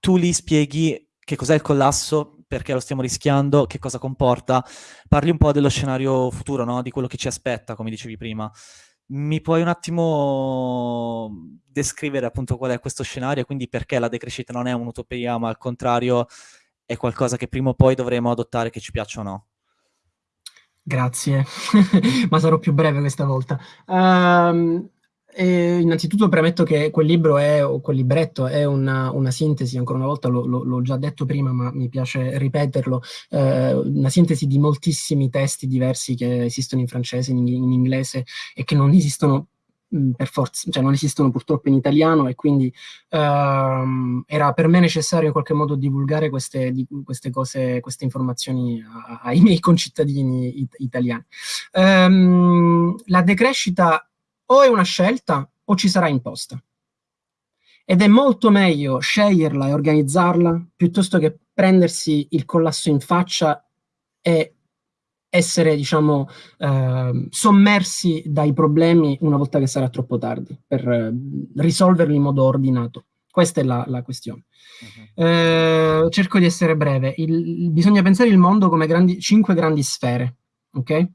Tu lì spieghi che cos'è il collasso, perché lo stiamo rischiando, che cosa comporta, parli un po' dello scenario futuro, no? di quello che ci aspetta, come dicevi prima. mi puoi un attimo descrivere appunto qual è questo scenario e quindi perché la decrescita non è un'utopia, ma al contrario è qualcosa che prima o poi dovremo adottare che ci piaccia o no? Grazie, ma sarò più breve questa volta. Um, eh, innanzitutto premetto che quel libro è, o quel libretto è una, una sintesi, ancora una volta l'ho già detto prima, ma mi piace ripeterlo, eh, una sintesi di moltissimi testi diversi che esistono in francese, in, in inglese e che non esistono per forza, cioè non esistono purtroppo in italiano e quindi ehm, era per me necessario in qualche modo divulgare queste, di, queste cose, queste informazioni a, ai miei concittadini it, italiani. Ehm, la decrescita o è una scelta o ci sarà imposta. Ed è molto meglio sceglierla e organizzarla piuttosto che prendersi il collasso in faccia e essere, diciamo, eh, sommersi dai problemi una volta che sarà troppo tardi, per eh, risolverli in modo ordinato. Questa è la, la questione. Uh-huh. Eh, cerco di essere breve. Il, bisogna pensare il mondo come grandi, cinque grandi sfere, ok?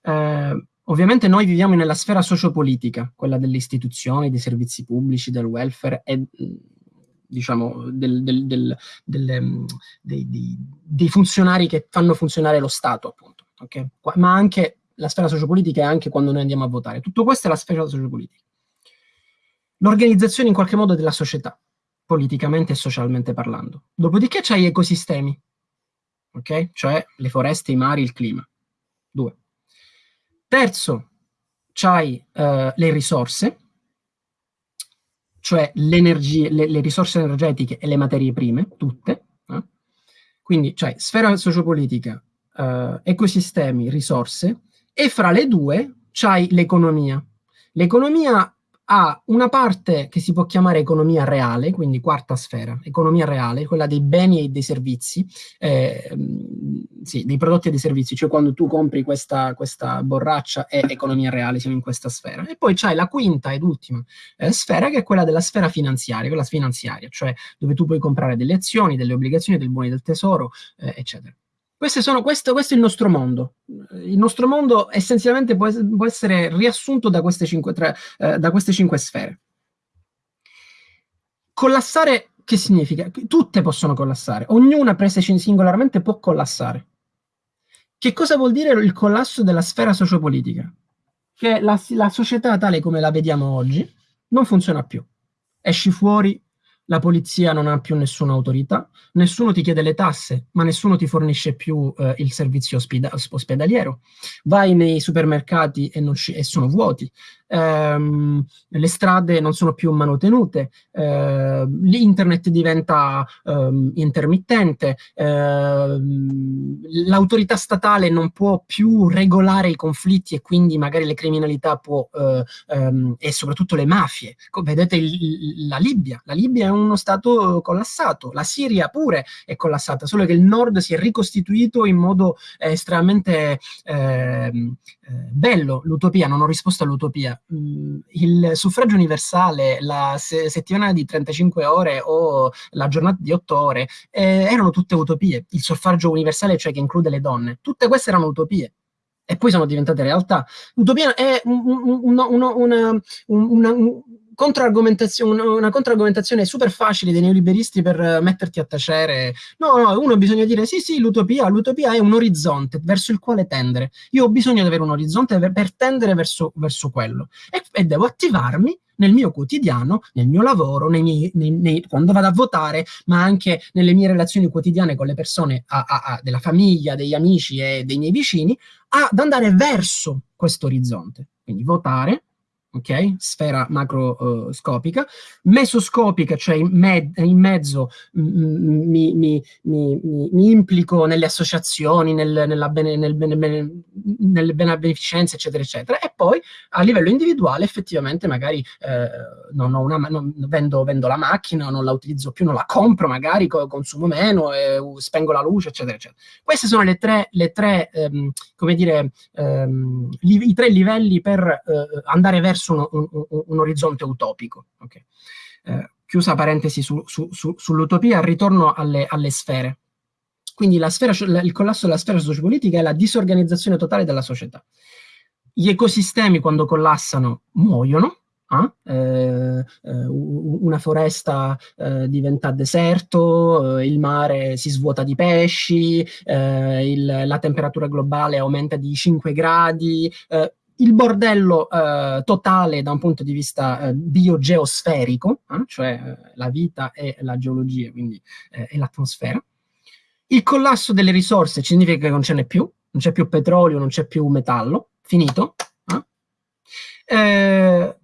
Eh, ovviamente noi viviamo nella sfera sociopolitica, quella delle istituzioni, dei servizi pubblici, del welfare e diciamo, del, del, del, dei, dei funzionari che fanno funzionare lo Stato, appunto okay? ma anche la sfera sociopolitica è anche quando noi andiamo a votare. Tutto questo è la sfera sociopolitica. L'organizzazione in qualche modo della società, politicamente e socialmente parlando. Dopodiché c'hai gli ecosistemi, ok? Cioè le foreste, i mari, il clima. Due. Terzo, c'hai uh, le risorse, cioè le, le, risorse energetiche e le materie prime, tutte. Eh? Quindi c'hai sfera sociopolitica, uh, ecosistemi, risorse, e fra le due c'hai l'economia. L'economia ha una parte che si può chiamare economia reale, quindi quarta sfera, economia reale, quella dei beni e dei servizi, eh, sì, dei prodotti e dei servizi, cioè quando tu compri questa, questa, borraccia è economia reale, siamo in questa sfera. E poi c'hai la quinta ed ultima eh, sfera, che è quella della sfera finanziaria, quella finanziaria, cioè dove tu puoi comprare delle azioni, delle obbligazioni, dei buoni del tesoro, eh, eccetera. Sono, questo, questo, è il nostro mondo. Il nostro mondo essenzialmente può, può essere riassunto da queste, cinque, tre, eh, da queste cinque sfere. Collassare che significa? Tutte possono collassare, ognuna presa singolarmente può collassare. Che cosa vuol dire il collasso della sfera sociopolitica? Che la, la società tale come la vediamo oggi non funziona più. Esci fuori, la polizia non ha più nessuna autorità, nessuno ti chiede le tasse, ma nessuno ti fornisce più eh, il servizio ospeda- ospedaliero. Vai nei supermercati e, e sono vuoti, ehm, le strade non sono più manutenute, eh, l'internet diventa ehm, intermittente, ehm, l'autorità statale non può più regolare i conflitti e quindi magari le criminalità può, eh, ehm, e soprattutto le mafie. Vedete il, la Libia, la Libia è uno stato collassato, la Siria pure è collassata, solo che il nord si è ricostituito in modo estremamente ehm, eh, bello, l'utopia, non ho risposto all'utopia, Mm, il suffragio universale, la se- settimana di 35 ore o la giornata di 8 ore, eh, erano tutte utopie. Il suffragio universale, cioè che include le donne, tutte queste erano utopie e poi sono diventate realtà. L'utopia è un, un, una, una, una, controargomentazione, una controargomentazione super facile dei neoliberisti per metterti a tacere. No, no, uno bisogna dire sì, sì, l'utopia, l'utopia è un orizzonte verso il quale tendere. Io ho bisogno di avere un orizzonte per, per tendere verso, verso quello e, e, devo attivarmi nel mio quotidiano, nel mio lavoro, nei miei, nei, nei, quando vado a votare, ma anche nelle mie relazioni quotidiane con le persone a, a, a, della famiglia, degli amici e dei miei vicini, ad andare verso questo orizzonte. Quindi votare, ok? Sfera macroscopica, uh, mesoscopica, cioè in, me- in mezzo mi, mi, mi, mi, implico nelle associazioni, nel, bene, nel bene, bene, nelle beneficenze, eccetera, eccetera, e poi a livello individuale effettivamente magari eh, non ho una, non, vendo, vendo, la macchina, non la utilizzo più, non la compro magari, consumo meno, eh, spengo la luce, eccetera, eccetera. Queste sono le tre, le tre ehm, come dire, ehm, i tre livelli per eh, andare verso verso un, un, un orizzonte utopico. Okay. Eh, chiusa parentesi su, su, su, sull'utopia, ritorno alle, alle sfere. Quindi sfera, il collasso della sfera sociopolitica è la disorganizzazione totale della società. gli ecosistemi quando collassano muoiono, Ah, eh, una foresta eh, diventa deserto, eh, il mare si svuota di pesci, eh, il, la temperatura globale aumenta di 5 gradi, eh, il bordello eh, totale da un punto di vista biogeosferico, cioè la vita e la geologia, quindi e l'atmosfera. Il collasso delle risorse significa che non ce n'è più, non c'è più petrolio, non c'è più metallo, finito. Eh,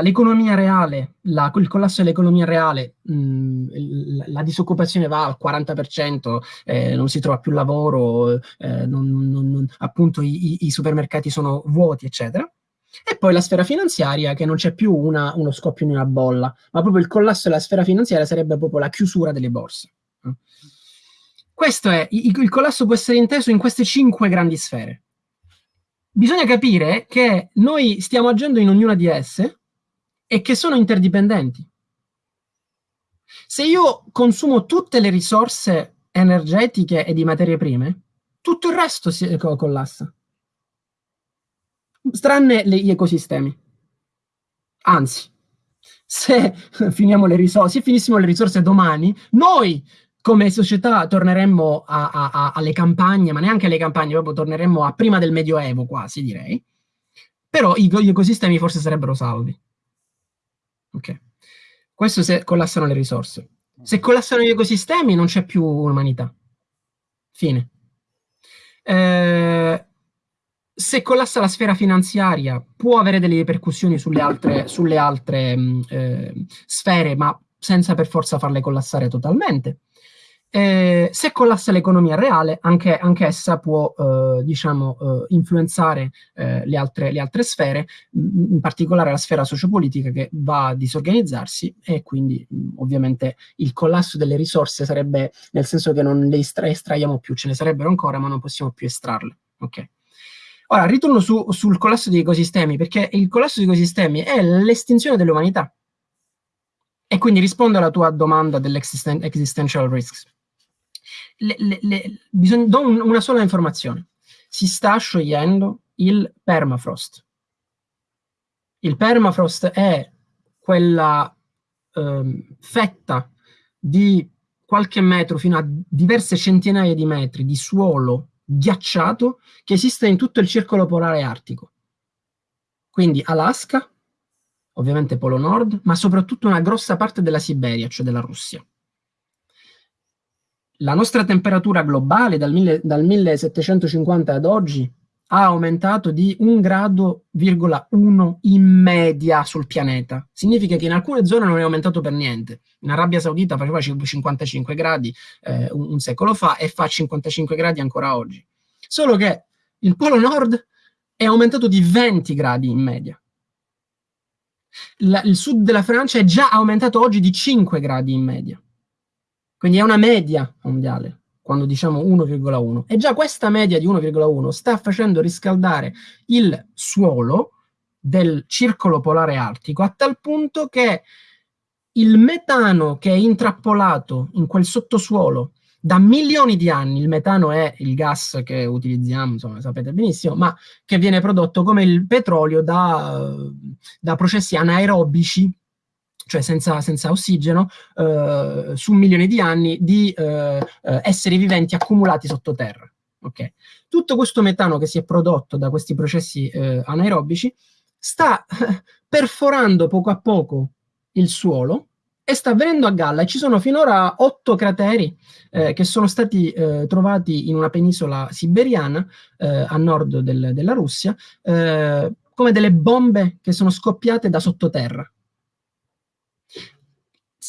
l'economia reale, la, il collasso dell'economia reale, mh, mm, la, disoccupazione va al 40%, eh, non si trova più lavoro, eh, non, non, non, appunto i, i, supermercati sono vuoti, eccetera. E poi la sfera finanziaria, che non c'è più una, uno scoppio in una bolla, ma proprio il collasso della sfera finanziaria sarebbe proprio la chiusura delle borse. Questo è, il, il collasso può essere inteso in queste cinque grandi sfere bisogna capire che noi stiamo agendo in ognuna di esse e che sono interdipendenti. Se io consumo tutte le risorse energetiche e di materie prime, tutto il resto si collassa. Tranne gli ecosistemi. Anzi, se le se finissimo le risorse domani, noi come società torneremmo a, a, a, alle campagne, ma neanche alle campagne, proprio torneremmo a prima del Medioevo quasi, direi. Però gli ecosistemi forse sarebbero salvi. Ok. Questo se collassano le risorse. Se collassano gli ecosistemi non c'è più umanità. Fine. Eh, se collassa la sfera finanziaria può avere delle ripercussioni sulle altre, sulle altre mh, mm, eh, sfere, ma senza per forza farle collassare totalmente. Eh, se collassa l'economia reale, anche, anche essa può eh, diciamo, eh, influenzare eh, le altre, le, altre, sfere, in particolare la sfera sociopolitica che va a disorganizzarsi e quindi ovviamente il collasso delle risorse sarebbe nel senso che non le estra estraiamo più, ce ne sarebbero ancora ma non possiamo più estrarle. Okay. Ora, ritorno su, sul collasso degli ecosistemi, perché il collasso degli ecosistemi è l'estinzione dell'umanità. E quindi rispondo alla tua domanda dell'existential risks le, le, le, bisogna, do un, una sola informazione. Si sta sciogliendo il permafrost. Il permafrost è quella eh, fetta di qualche metro fino a diverse centinaia di metri di suolo ghiacciato che esiste in tutto il circolo polare artico. Quindi Alaska, ovviamente Polo Nord, ma soprattutto una grossa parte della Siberia, cioè della Russia la nostra temperatura globale dal, mille, dal 1750 ad oggi ha aumentato di 1 grado,1 in media sul pianeta. Significa che in alcune zone non è aumentato per niente. In Arabia Saudita faceva 55 gradi eh, un, un, secolo fa e fa 55 gradi ancora oggi. Solo che il Polo Nord è aumentato di 20 gradi in media. La, il sud della Francia è già aumentato oggi di 5 gradi in media. Quindi è una media mondiale, quando diciamo 1,1. E già questa media di 1,1 sta facendo riscaldare il suolo del circolo polare artico a tal punto che il metano che è intrappolato in quel sottosuolo da milioni di anni, il metano è il gas che utilizziamo, insomma, sapete benissimo, ma che viene prodotto come il petrolio da, da processi anaerobici cioè senza, senza ossigeno, eh, su milioni di anni di eh, eh, esseri viventi accumulati sottoterra. Okay. Tutto questo metano che si è prodotto da questi processi eh, anaerobici sta perforando poco a poco il suolo e sta venendo a galla ci sono finora otto crateri eh, che sono stati eh, trovati in una penisola siberiana eh, a nord del, della Russia eh, come delle bombe che sono scoppiate da sottoterra.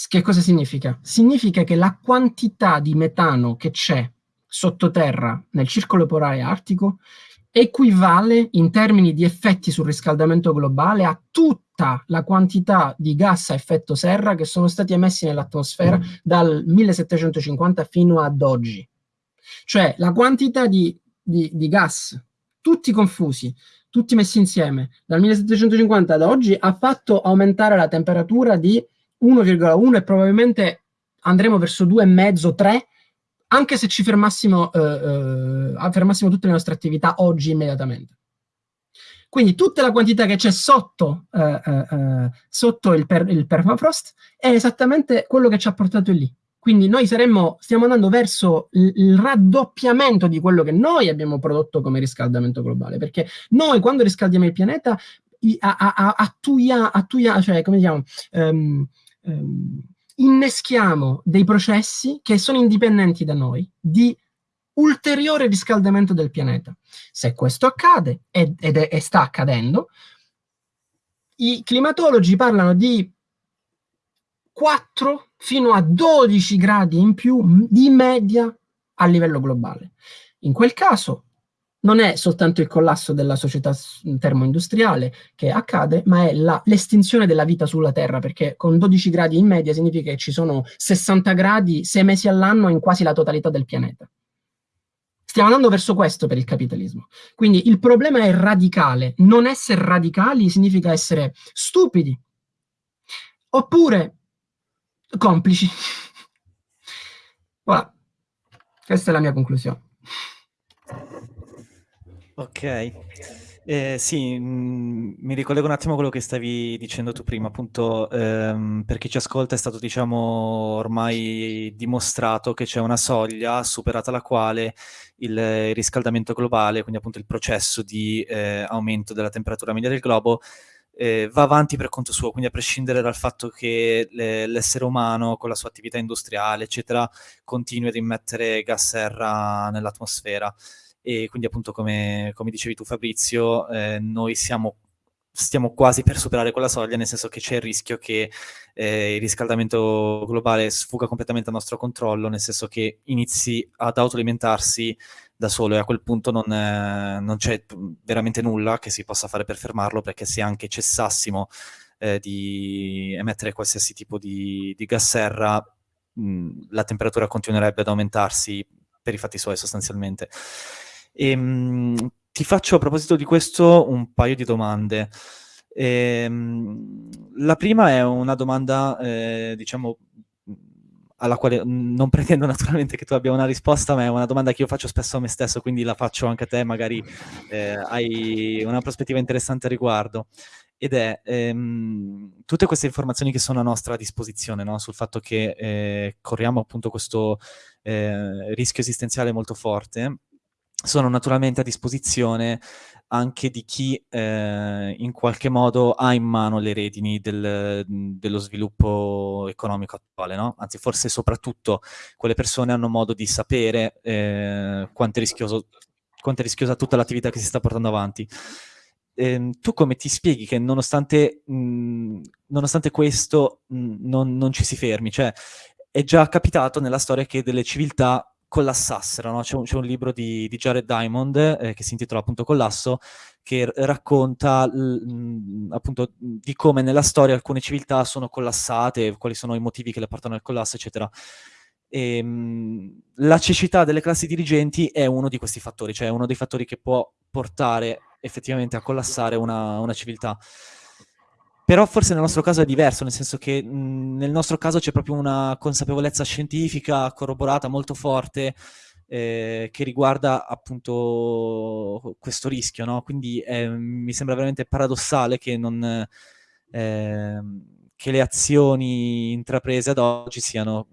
Che cosa significa? Significa che la quantità di metano che c'è sottoterra nel circolo polare artico equivale in termini di effetti sul riscaldamento globale a tutta la quantità di gas a effetto serra che sono stati emessi nell'atmosfera mm. dal 1750 fino ad oggi. Cioè la quantità di, di, di gas, tutti confusi, tutti messi insieme, dal 1750 ad oggi ha fatto aumentare la temperatura di 1,1 e probabilmente andremo verso 2,5, 3 anche se ci fermassimo, eh, eh, fermassimo tutte le nostre attività oggi immediatamente. Quindi tutta la quantità che c'è sotto, eh, eh, eh, sotto il, per, il, permafrost è esattamente quello che ci ha portato lì. Quindi noi saremmo, stiamo andando verso il, raddoppiamento di quello che noi abbiamo prodotto come riscaldamento globale, perché noi quando riscaldiamo il pianeta attuia, attuia, cioè come diciamo, um, um, inneschiamo dei processi che sono indipendenti da noi, di ulteriore riscaldamento del pianeta. Se questo accade, ed, ed è, e sta accadendo, i climatologi parlano di 4 fino a 12 gradi in più di media a livello globale. In quel caso non è soltanto il collasso della società termoindustriale che accade, ma è l'estinzione della vita sulla Terra, perché con 12 gradi in media significa che ci sono 60 gradi 6 mesi all'anno in quasi la totalità del pianeta. Stiamo andando verso questo per il capitalismo. Quindi il problema è radicale. Non essere radicali significa essere stupidi. Oppure complici. voilà. Questa è la mia conclusione. Ok. Eh, sì, mh, mm, mi ricollego un attimo a quello che stavi dicendo tu prima, appunto, ehm, per chi ci ascolta è stato, diciamo, ormai dimostrato che c'è una soglia superata la quale il, riscaldamento globale, quindi appunto il processo di eh, aumento della temperatura media del globo, eh, va avanti per conto suo, quindi a prescindere dal fatto che l'essere umano con la sua attività industriale, eccetera, continui ad immettere gas serra nell'atmosfera e quindi appunto come, come dicevi tu Fabrizio, eh, noi siamo, stiamo quasi per superare quella soglia, nel senso che c'è il rischio che eh, il riscaldamento globale sfuga completamente al nostro controllo, nel senso che inizi ad autoalimentarsi da solo e a quel punto non, eh, non c'è veramente nulla che si possa fare per fermarlo, perché se anche cessassimo eh, di emettere qualsiasi tipo di, di gas serra, mh, la temperatura continuerebbe ad aumentarsi per i fatti suoi sostanzialmente. Ehm, ti faccio a proposito di questo un paio di domande. E, mh, la prima è una domanda, eh, diciamo, alla quale non pretendo naturalmente che tu abbia una risposta, ma è una domanda che io faccio spesso a me stesso, quindi la faccio anche a te, magari eh, hai una prospettiva interessante a riguardo. Ed è ehm, tutte queste informazioni che sono a nostra disposizione, no? sul fatto che eh, corriamo appunto questo eh, rischio esistenziale molto forte, sono naturalmente a disposizione anche di chi eh, in qualche modo ha in mano le redini del, dello sviluppo economico attuale, no? Anzi, forse soprattutto quelle persone hanno modo di sapere eh, quanto, è quanto, è rischiosa tutta l'attività che si sta portando avanti. Eh, tu come ti spieghi che nonostante, mh, nonostante questo mh, non, non, ci si fermi? Cioè, è già capitato nella storia che delle civiltà collassassero. No? C'è, un, un, libro di, di Jared Diamond eh, che si intitola appunto Collasso, che racconta mh, appunto di come nella storia alcune civiltà sono collassate, quali sono i motivi che le portano al collasso, eccetera. E, mh, la cecità delle classi dirigenti è uno di questi fattori, cioè uno dei fattori che può portare effettivamente a collassare una, una civiltà. Però forse nel nostro caso è diverso, nel senso che mh, nel nostro caso c'è proprio una consapevolezza scientifica corroborata molto forte eh, che riguarda appunto questo rischio, no? Quindi eh, mi sembra veramente paradossale che, non, eh, che le azioni intraprese ad oggi siano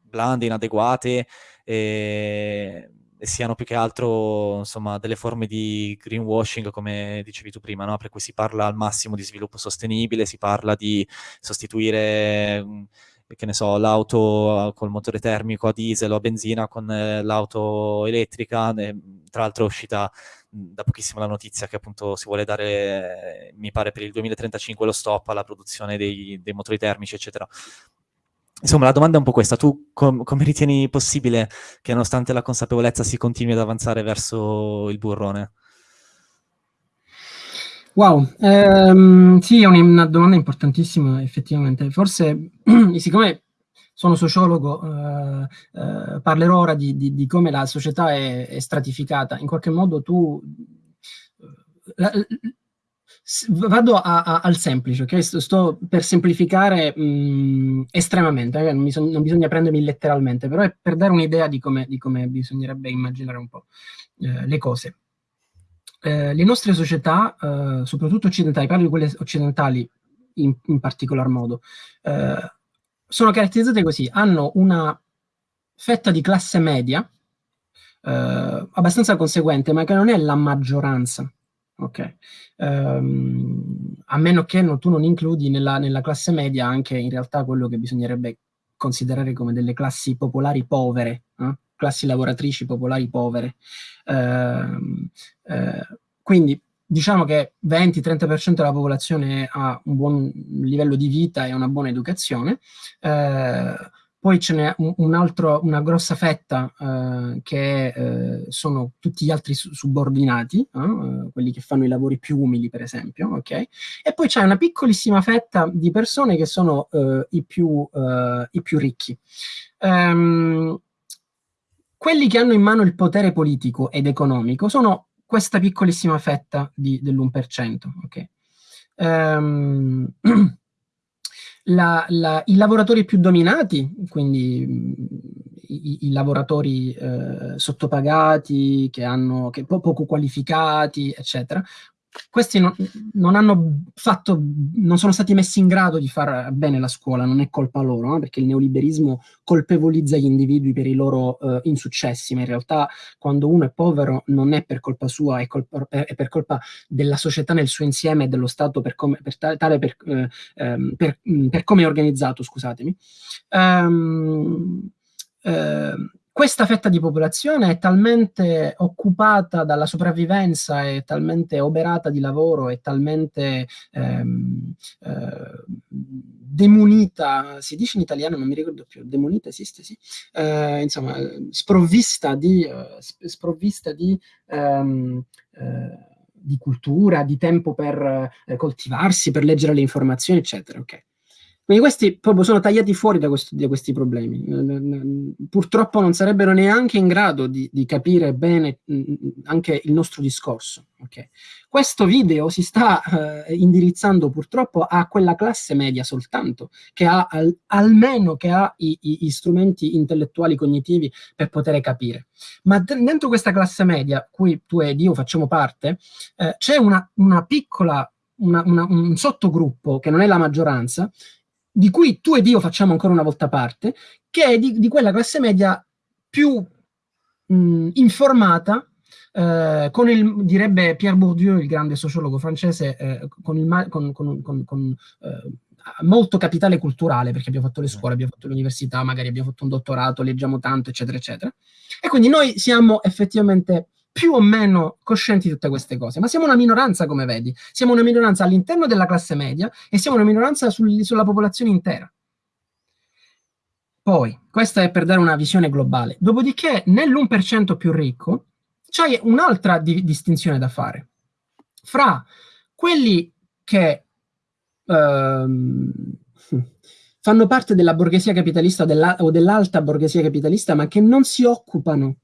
blande, inadeguate, eh, siano più che altro insomma, delle forme di greenwashing, come dicevi tu prima, no? per cui si parla al massimo di sviluppo sostenibile, si parla di sostituire che ne so, l'auto col motore termico a diesel o a benzina con eh, l'auto elettrica. Tra l'altro è uscita da pochissimo la notizia che appunto si vuole dare, mi pare, per il 2035 lo stop alla produzione dei, dei motori termici, eccetera. Insomma, la domanda è un po' questa. Tu com come ritieni possibile che nonostante la consapevolezza si continui ad avanzare verso il burrone? Wow, ehm, sì, è una domanda importantissima effettivamente. Forse, siccome sono sociologo, eh, eh, parlerò ora di, di, di, come la società è, è, stratificata. In qualche modo tu... La, vado a, a, al semplice, ok? Sto, sto per semplificare mh, mm, estremamente, eh? non, bisogna, non, bisogna prendermi letteralmente, però è per dare un'idea di di come bisognerebbe immaginare un po' eh, le cose. Eh, le nostre società, eh, soprattutto occidentali, parlo di quelle occidentali in, in particolar modo, eh, sono caratterizzate così, hanno una fetta di classe media eh, abbastanza conseguente, ma che non è la maggioranza Ok. Um, a meno che no, tu non includi nella, nella, classe media anche in realtà quello che bisognerebbe considerare come delle classi popolari povere, eh? classi lavoratrici popolari povere. Uh, uh, quindi diciamo che 20-30% della popolazione ha un buon livello di vita e una buona educazione. Uh, poi ce n'è un, altro, una grossa fetta eh, che eh, sono tutti gli altri subordinati, eh, quelli che fanno i lavori più umili, per esempio, ok? E poi c'è una piccolissima fetta di persone che sono eh, i più, eh, i, più, ricchi. Um, quelli che hanno in mano il potere politico ed economico sono questa piccolissima fetta dell'1%, ok? Um, la, la, i lavoratori più dominati, quindi i, i lavoratori eh, sottopagati, che hanno, che po poco qualificati, eccetera, questi non, non, hanno fatto, non sono stati messi in grado di fare bene la scuola, non è colpa loro, no? perché il neoliberismo colpevolizza gli individui per i loro uh, insuccessi, ma in realtà quando uno è povero non è per colpa sua, è, colpa, è per colpa della società nel suo insieme e dello Stato per come, per tale per, uh, um, per, um, per come è organizzato, scusatemi. Um, questa fetta di popolazione è talmente occupata dalla sopravvivenza, è talmente oberata di lavoro, è talmente ehm, eh, demunita, si dice in italiano, non mi ricordo più, demunita esiste, sì? Eh, insomma, sprovvista di, eh, sprovvista di ehm, eh, di cultura, di tempo per eh, coltivarsi, per leggere le informazioni, eccetera. Okay. Quindi questi proprio sono tagliati fuori da, questo, da, questi problemi. Purtroppo non sarebbero neanche in grado di, di capire bene anche il nostro discorso. Okay. Questo video si sta eh, indirizzando purtroppo a quella classe media soltanto, che ha al, almeno che ha i, i, i, strumenti intellettuali cognitivi per poter capire. Ma dentro questa classe media, cui tu ed io facciamo parte, eh, c'è una, una piccola una, una, un sottogruppo, che non è la maggioranza, di cui tu ed io facciamo ancora una volta parte, che è di, di quella classe media più mh, informata, eh, con il, direbbe Pierre Bourdieu, il grande sociologo francese, eh, con, il, con, con, con eh, molto capitale culturale, perché abbiamo fatto le scuole, abbiamo fatto l'università, magari abbiamo fatto un dottorato, leggiamo tanto, eccetera, eccetera. E quindi noi siamo effettivamente più o meno coscienti di tutte queste cose, ma siamo una minoranza, come vedi. Siamo una minoranza all'interno della classe media e siamo una minoranza sul, sulla popolazione intera. Poi, questa è per dare una visione globale. Dopodiché, nell'1% più ricco, c'è un'altra di distinzione da fare. Fra quelli che ehm, fanno parte della borghesia capitalista o dell'alta borghesia capitalista, ma che non si occupano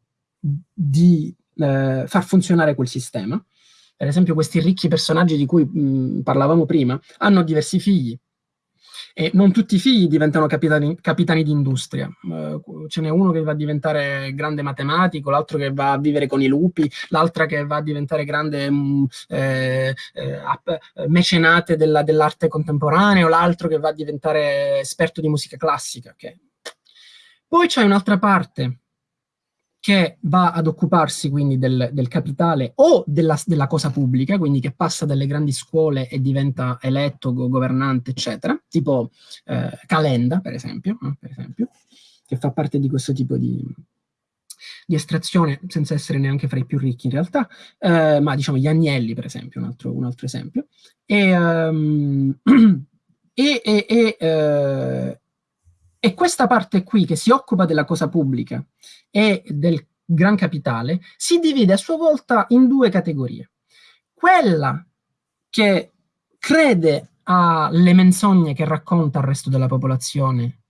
di eh, far funzionare quel sistema. Per esempio questi ricchi personaggi di cui mh, parlavamo prima hanno diversi figli e non tutti i figli diventano capitani, capitani di. Uh, ce n'è uno che va a diventare grande matematico, l'altro che va a vivere con i lupi, l'altra che va a diventare grande mh, eh, eh, mecenate dell'arte dell contemporanea, l'altro che va a diventare esperto di musica classica. Okay? Poi c'è un'altra parte che va ad occuparsi quindi del, del capitale o della, della, cosa pubblica, quindi che passa dalle grandi scuole e diventa eletto, governante, eccetera, tipo eh, Calenda, per esempio, eh, per esempio, che fa parte di questo tipo di, di estrazione, senza essere neanche fra i più ricchi in realtà, eh, ma diciamo gli Agnelli, per esempio, un altro, un altro esempio. E, um, e, e, e eh, e questa parte qui, che si occupa della cosa pubblica e del gran capitale, si divide a sua volta in due categorie. Quella che crede alle menzogne che racconta al resto della popolazione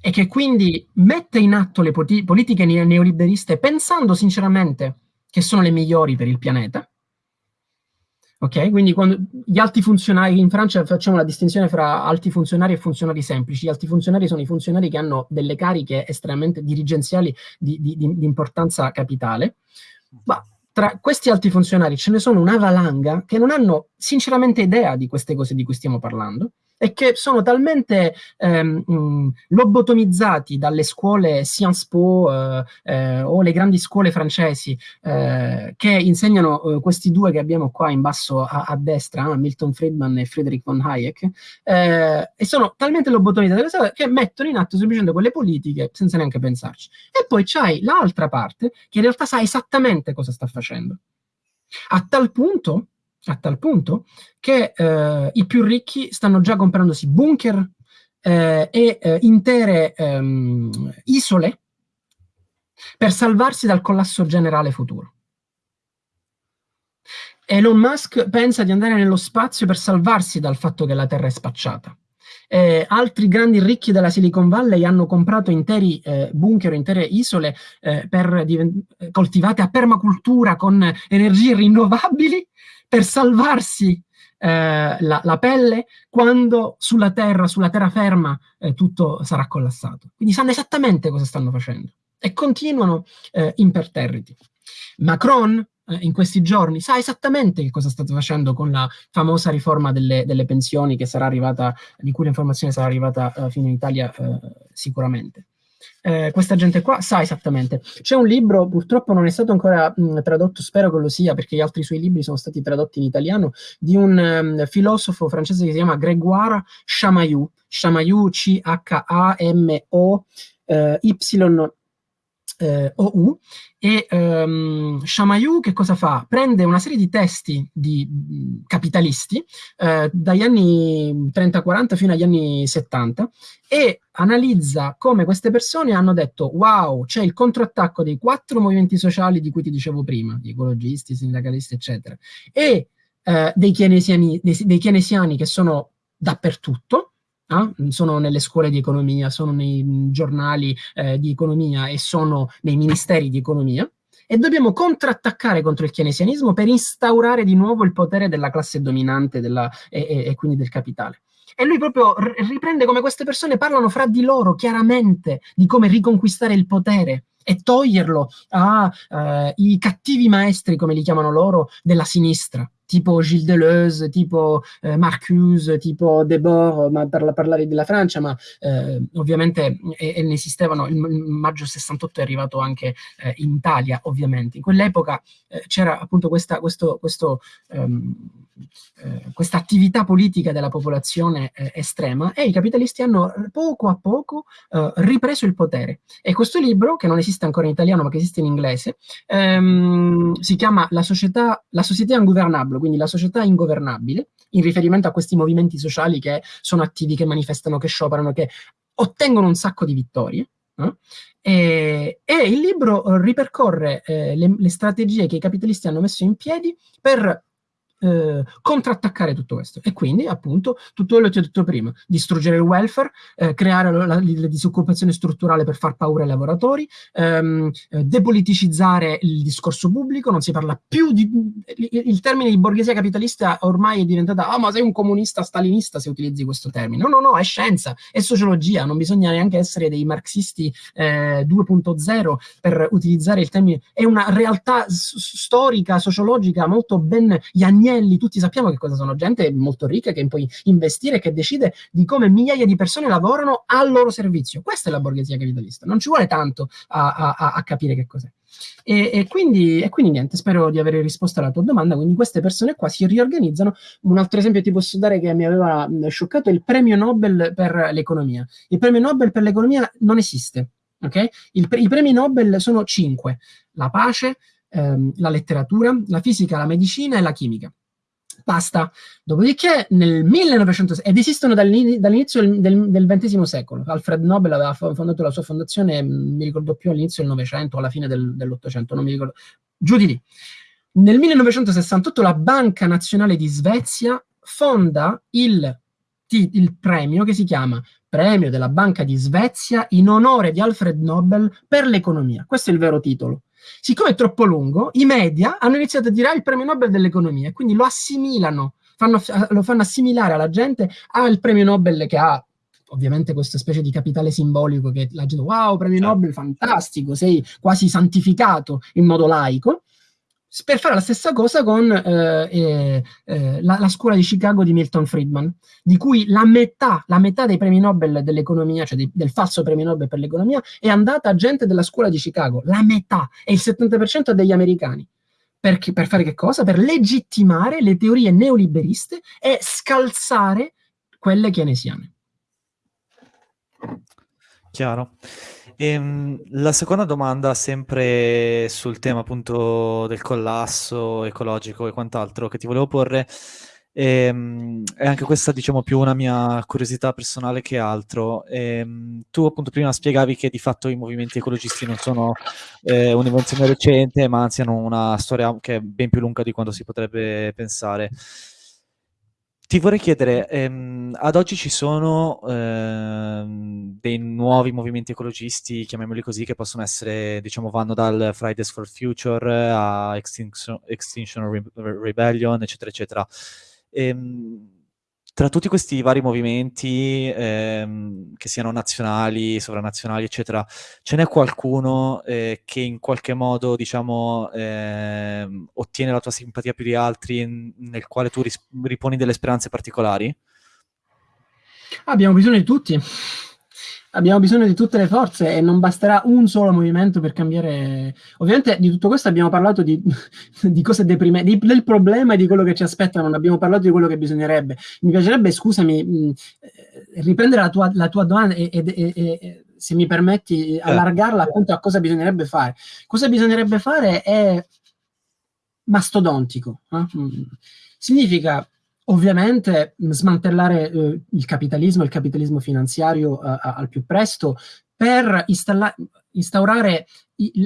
e che quindi mette in atto le politiche neoliberiste pensando sinceramente che sono le migliori per il pianeta, Ok, quindi quando gli alti funzionari, in Francia facciamo la distinzione fra alti funzionari e funzionari semplici. Gli alti funzionari sono i funzionari che hanno delle cariche estremamente dirigenziali di, di, di importanza capitale. Ma tra questi alti funzionari ce ne sono una valanga che non hanno sinceramente idea di queste cose di cui stiamo parlando e che sono talmente ehm, lobotomizzati dalle scuole Sciences Po eh, eh, o le grandi scuole francesi eh, che insegnano eh, questi due che abbiamo qua in basso a, a destra, eh, Milton Friedman e Friedrich von Hayek, eh, e sono talmente lobotomizzati che mettono in atto semplicemente quelle politiche senza neanche pensarci. E poi c'hai l'altra parte che in realtà sa esattamente cosa sta facendo. A tal punto a tal punto che eh, i più ricchi stanno già comprandosi bunker eh, e eh, intere ehm, isole per salvarsi dal collasso generale futuro. Elon Musk pensa di andare nello spazio per salvarsi dal fatto che la Terra è spacciata. Eh, altri grandi ricchi della Silicon Valley hanno comprato interi eh, bunker, intere isole eh, coltivate a permacultura con energie rinnovabili per salvarsi eh, la, la, pelle quando sulla terra, sulla terraferma, eh, tutto sarà collassato. Quindi sanno esattamente cosa stanno facendo e continuano eh, imperterriti. Macron eh, in questi giorni sa esattamente che cosa state facendo con la famosa riforma delle, delle pensioni che sarà arrivata, di cui l'informazione sarà arrivata eh, fino in Italia eh, sicuramente eh, questa gente qua sa esattamente. C'è un libro, purtroppo non è stato ancora mh, tradotto, spero che lo sia, perché gli altri suoi libri sono stati tradotti in italiano, di un um, filosofo francese che si chiama Grégoire Chamayou, Chamayou C-H-A-M-O eh, OU e um, Chamayou che cosa fa? Prende una serie di testi di mh, capitalisti eh, dagli anni 30-40 fino agli anni 70 e analizza come queste persone hanno detto wow, c'è il contrattacco dei quattro movimenti sociali di cui ti dicevo prima, gli ecologisti, i sindacalisti, eccetera, e eh, dei, keynesiani, dei, dei keynesiani che sono dappertutto, eh? sono nelle scuole di economia, sono nei giornali eh, di economia e sono nei ministeri di economia, e dobbiamo contrattaccare contro il keynesianismo per instaurare di nuovo il potere della classe dominante della, e, e, e, quindi del capitale. E lui proprio riprende come queste persone parlano fra di loro chiaramente di come riconquistare il potere e toglierlo ai eh, cattivi maestri, come li chiamano loro, della sinistra tipo Gilles Deleuze, tipo eh, Marcuse, tipo Debord, ma per parlare della Francia, ma eh, ovviamente e, e ne esistevano, il, il, maggio 68 è arrivato anche eh, in Italia, ovviamente. In quell'epoca eh, c'era appunto questa, questo, questo um, questa attività politica della popolazione eh, estrema e i capitalisti hanno poco a poco ripreso il potere. E questo libro, che non esiste ancora in italiano ma che esiste in inglese, ehm, si chiama La società, la società ingovernable, quindi la società ingovernabile, in riferimento a questi movimenti sociali che sono attivi, che manifestano, che scioperano, che ottengono un sacco di vittorie. Eh? E, e, il libro ripercorre eh, le, le, strategie che i capitalisti hanno messo in piedi per eh, contrattaccare tutto questo. E quindi, appunto, tutto quello che ho detto prima, distruggere il welfare, eh, creare la, la, la, disoccupazione strutturale per far paura ai lavoratori, ehm, eh, depoliticizzare il discorso pubblico, non si parla più di... Il, termine di borghesia capitalista ormai è diventata, ah, ma sei un comunista stalinista se utilizzi questo termine. No, no, no, è scienza, è sociologia, non bisogna neanche essere dei marxisti 2.0 eh, per utilizzare il termine, è una realtà storica, sociologica molto ben Iannese Agnelli, tutti sappiamo che cosa sono, gente molto ricca che può investire, che decide di come migliaia di persone lavorano al loro servizio. Questa è la borghesia capitalista, non ci vuole tanto a, a, a capire che cos'è. E, e, quindi, e, quindi, niente, spero di aver risposto alla tua domanda. Quindi queste persone qua si riorganizzano. Un altro esempio ti posso dare che mi aveva scioccato è il premio Nobel per l'economia. Il premio Nobel per l'economia non esiste. Okay? Il, I premi Nobel sono cinque. La pace, ehm, la letteratura, la fisica, la medicina e la chimica. Basta. Dopodiché nel 1900, ed esistono dall'inizio del, XX secolo, Alfred Nobel aveva fondato la sua fondazione, mi ricordo più all'inizio del Novecento, alla fine del, dell'Ottocento, non mi ricordo, giù di lì. Nel 1968 la Banca Nazionale di Svezia fonda il, il premio che si chiama premio della Banca di Svezia in onore di Alfred Nobel per l'economia. Questo è il vero titolo. Siccome è troppo lungo, i media hanno iniziato a dire ah, il premio Nobel dell'economia, quindi lo assimilano, fanno, lo fanno assimilare alla gente al premio Nobel che ha ovviamente questa specie di capitale simbolico che la gente, wow, premio certo. Nobel, fantastico, sei quasi santificato in modo laico, per fare la stessa cosa con eh, eh, eh, la, la, scuola di Chicago di Milton Friedman, di cui la metà, la metà dei premi Nobel dell'economia, cioè di, del falso premio Nobel per l'economia, è andata a gente della scuola di Chicago, la metà, e il 70% degli americani. Perché, per fare che cosa? Per legittimare le teorie neoliberiste e scalzare quelle keynesiane. Chiaro. Ehm, la seconda domanda, sempre sul tema appunto del collasso ecologico e quant'altro che ti volevo porre, ehm, è anche questa diciamo più una mia curiosità personale che altro. Ehm, tu appunto prima spiegavi che di fatto i movimenti ecologisti non sono eh, un'invenzione recente, ma anzi hanno una storia che è ben più lunga di quanto si potrebbe pensare. Ti vorrei chiedere, ehm, ad oggi ci sono ehm, dei nuovi movimenti ecologisti, chiamiamoli così, che possono essere, diciamo, vanno dal Fridays for Future a Extinction, Extinction Re Rebellion, eccetera, eccetera. Ehm, tra tutti questi vari movimenti, ehm, che siano nazionali, sovranazionali, eccetera, ce n'è qualcuno eh, che in qualche modo, diciamo, eh, ottiene la tua simpatia più di altri, nel quale tu riponi delle speranze particolari? Abbiamo bisogno di tutti abbiamo bisogno di tutte le forze e non basterà un solo movimento per cambiare. Ovviamente di tutto questo abbiamo parlato di, di cose deprimenti, del problema e di quello che ci aspetta, non abbiamo parlato di quello che bisognerebbe. Mi piacerebbe, scusami, mh, eh, riprendere la tua, la tua domanda e, e, e, e, se mi permetti, allargarla appunto a cosa bisognerebbe fare. Cosa bisognerebbe fare è mastodontico. Eh? Significa Ovviamente smantellare eh, il capitalismo, il capitalismo finanziario eh, al più presto per instaurare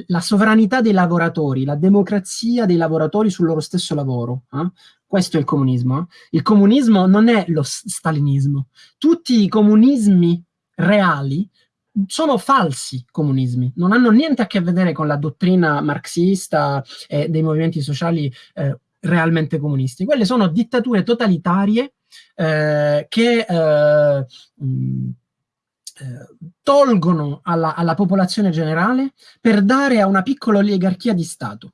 la sovranità dei lavoratori, la democrazia dei lavoratori sul loro stesso lavoro. Eh? Questo è il comunismo. Eh. Il comunismo non è lo stalinismo. Tutti i comunismi reali sono falsi comunismi, non hanno niente a che vedere con la dottrina marxista e dei movimenti sociali eh, realmente comunisti. Quelle sono dittature totalitarie eh, che eh, mh, eh, tolgono alla, alla, popolazione generale per dare a una piccola oligarchia di Stato.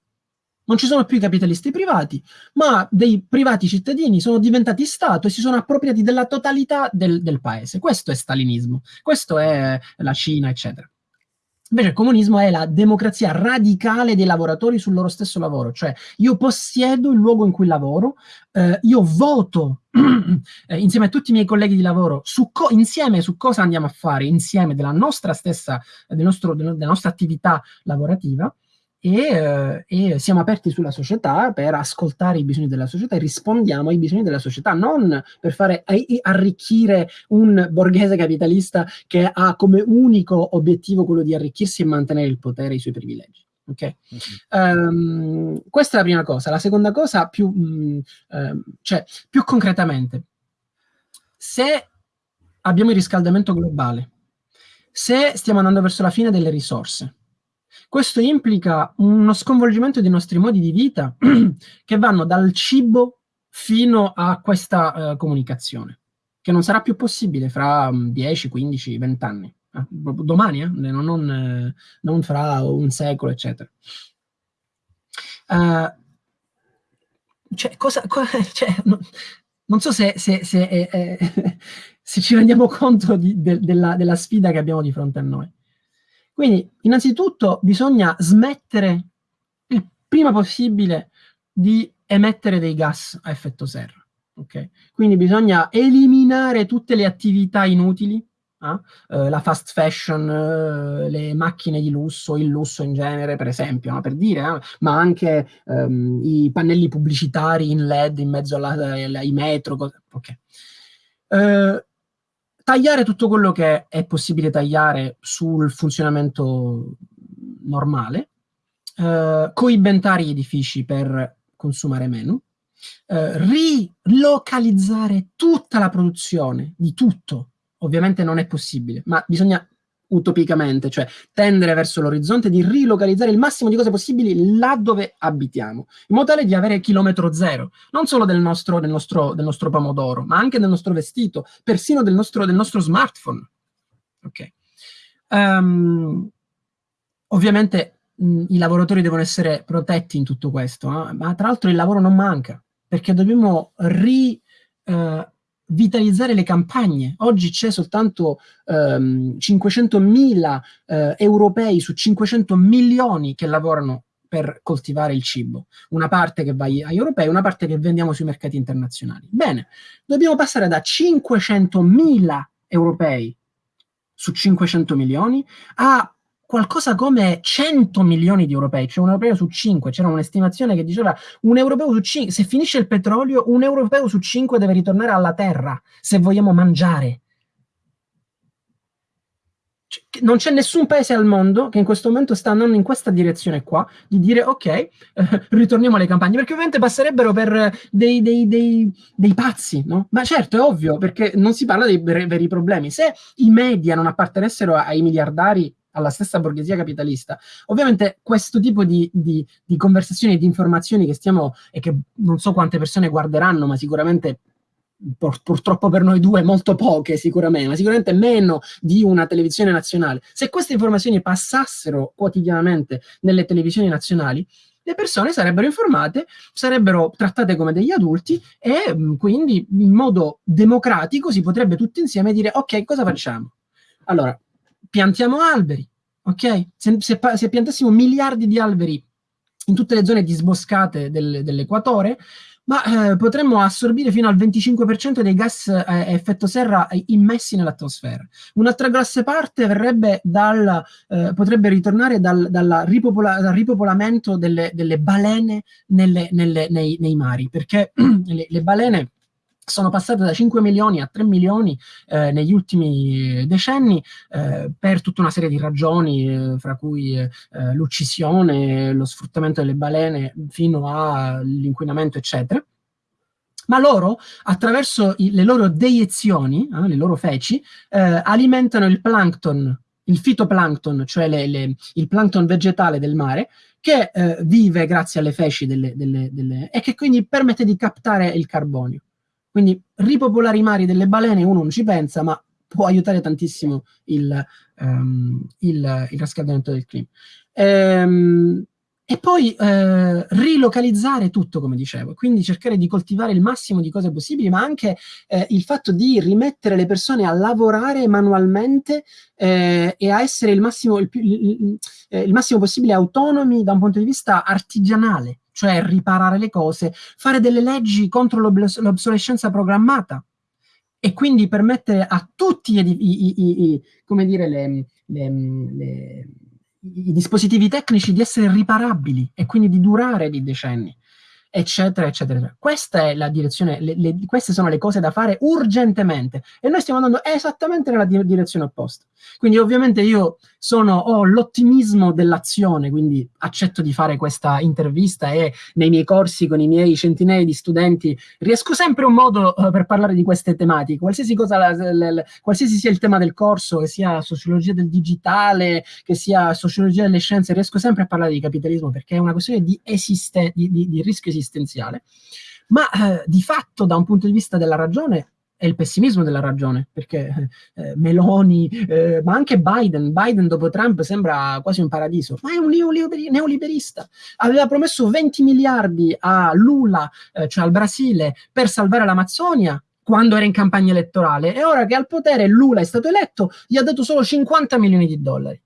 Non ci sono più i capitalisti privati, ma dei privati cittadini sono diventati Stato e si sono appropriati della totalità del, del paese. Questo è stalinismo, questo è la Cina, eccetera. Invece il comunismo è la democrazia radicale dei lavoratori sul loro stesso lavoro, cioè io possiedo il luogo in cui lavoro, eh, io voto eh, insieme a tutti i miei colleghi di lavoro su insieme su cosa andiamo a fare, insieme della nostra stessa, del nostro, della nostra attività lavorativa, e, eh, e, siamo aperti sulla società per ascoltare i bisogni della società e rispondiamo ai bisogni della società, non per fare arricchire un borghese capitalista che ha come unico obiettivo quello di arricchirsi e mantenere il potere e i suoi privilegi. Okay? Um, questa è la prima cosa. La seconda cosa, più, mh, uh, cioè, più concretamente, se abbiamo il riscaldamento globale, se stiamo andando verso la fine delle risorse, questo implica uno sconvolgimento dei nostri modi di vita che vanno dal cibo fino a questa uh, comunicazione, che non sarà più possibile fra 10, 15, 20 anni. Eh, domani, eh? non, non, eh, non, fra un secolo, eccetera. Uh, cioè, cosa, co cioè, no, non so se, se, se, eh, se, ci rendiamo conto di, de, della, della sfida che abbiamo di fronte a noi. Quindi, innanzitutto, bisogna smettere il prima possibile di emettere dei gas a effetto serra. Okay? Quindi bisogna eliminare tutte le attività inutili, eh? Uh, la fast fashion, uh, le macchine di lusso, il lusso in genere, per esempio, no? per dire, eh? ma anche um, i pannelli pubblicitari in LED in mezzo alla, ai metro. Okay. Tagliare tutto quello che è possibile tagliare sul funzionamento normale, eh, coibentare gli edifici per consumare meno, eh, rilocalizzare tutta la produzione di tutto. Ovviamente non è possibile, ma bisogna utopicamente, cioè tendere verso l'orizzonte di rilocalizzare il massimo di cose possibili là dove abitiamo, in modo tale di avere chilometro zero, non solo del nostro, del nostro, del nostro pomodoro, ma anche del nostro vestito, persino del nostro, del nostro smartphone. Ok. Um, ovviamente mh, i lavoratori devono essere protetti in tutto questo, eh? ma tra l'altro il lavoro non manca, perché dobbiamo ri... Uh, vitalizzare le campagne. Oggi c'è soltanto ehm, 500.000 eh, europei su 500 milioni che lavorano per coltivare il cibo. Una parte che va agli europei, una parte che vendiamo sui mercati internazionali. Bene, dobbiamo passare da 500.000 europei su 500 milioni a qualcosa come 100 milioni di europei, cioè un europeo su 5. C'era un'estimazione che diceva un europeo su 5, se finisce il petrolio, un europeo su 5 deve ritornare alla terra se vogliamo mangiare. Cioè, non c'è nessun paese al mondo che in questo momento sta andando in questa direzione qua, di dire ok, eh, ritorniamo alle campagne, perché ovviamente passerebbero per dei, dei, dei, dei, pazzi, no? Ma certo, è ovvio, perché non si parla dei veri problemi. Se i media non appartenessero ai miliardari alla stessa borghesia capitalista. Ovviamente questo tipo di, di, di conversazioni e di informazioni che stiamo, e che non so quante persone guarderanno, ma sicuramente Pur, purtroppo per noi due molto poche sicuramente, ma sicuramente meno di una televisione nazionale. Se queste informazioni passassero quotidianamente nelle televisioni nazionali, le persone sarebbero informate, sarebbero trattate come degli adulti e quindi in modo democratico si potrebbe tutti insieme dire ok, cosa facciamo? Allora, piantiamo alberi, ok? Se, se, se, piantassimo miliardi di alberi in tutte le zone disboscate del, dell'equatore, ma eh, potremmo assorbire fino al 25% dei gas eh, effetto serra immessi nell'atmosfera. Un'altra grossa parte dal, eh, potrebbe ritornare dal, dal, ripopola, dal ripopolamento delle, delle balene nelle, nelle, nei, nei, mari, perché le, le balene sono passate da 5 milioni a 3 milioni eh, negli ultimi decenni eh, per tutta una serie di ragioni, eh, fra cui eh, l'uccisione, lo sfruttamento delle balene fino all'inquinamento, eccetera. Ma loro, attraverso i, le loro deiezioni, eh, le loro feci, eh, alimentano il plankton, il fitoplankton, cioè le, le, il plankton vegetale del mare, che vive grazie alle feci delle, delle, delle, e che quindi permette di captare il carbonio. Quindi ripopolare i mari delle balene uno non ci pensa, ma può aiutare tantissimo il, um, il, il riscaldamento del clima. Ehm, e poi eh, rilocalizzare tutto, come dicevo, quindi cercare di coltivare il massimo di cose possibili, ma anche eh, il fatto di rimettere le persone a lavorare manualmente eh, e a essere il massimo, il, il, eh, il massimo possibile autonomi da un punto di vista artigianale cioè riparare le cose, fare delle leggi contro l'obsolescenza programmata e quindi permettere a tutti i, i, i, come dire, le, le, le, i dispositivi tecnici di essere riparabili e quindi di durare di decenni eccetera, eccetera. Questa è la direzione, le, le, queste sono le cose da fare urgentemente e noi stiamo andando esattamente nella di direzione opposta. Quindi ovviamente io sono, ho l'ottimismo dell'azione, quindi accetto di fare questa intervista e nei miei corsi con i miei centinaia di studenti riesco sempre un modo uh, per parlare di queste tematiche, qualsiasi, cosa, la, la, la, qualsiasi sia il tema del corso, che sia sociologia del digitale, che sia sociologia delle scienze, riesco sempre a parlare di capitalismo perché è una questione di, esiste, di, di, di rischio esistenziale, ma eh, di fatto da un punto di vista della ragione è il pessimismo della ragione, perché eh, Meloni, eh, ma anche Biden, Biden dopo Trump sembra quasi un paradiso, ma è un neoliberista. Aveva promesso 20 miliardi a Lula, eh, cioè al Brasile, per salvare l'Amazzonia, quando era in campagna elettorale, e ora che al potere Lula è stato eletto, gli ha dato solo 50 milioni di dollari.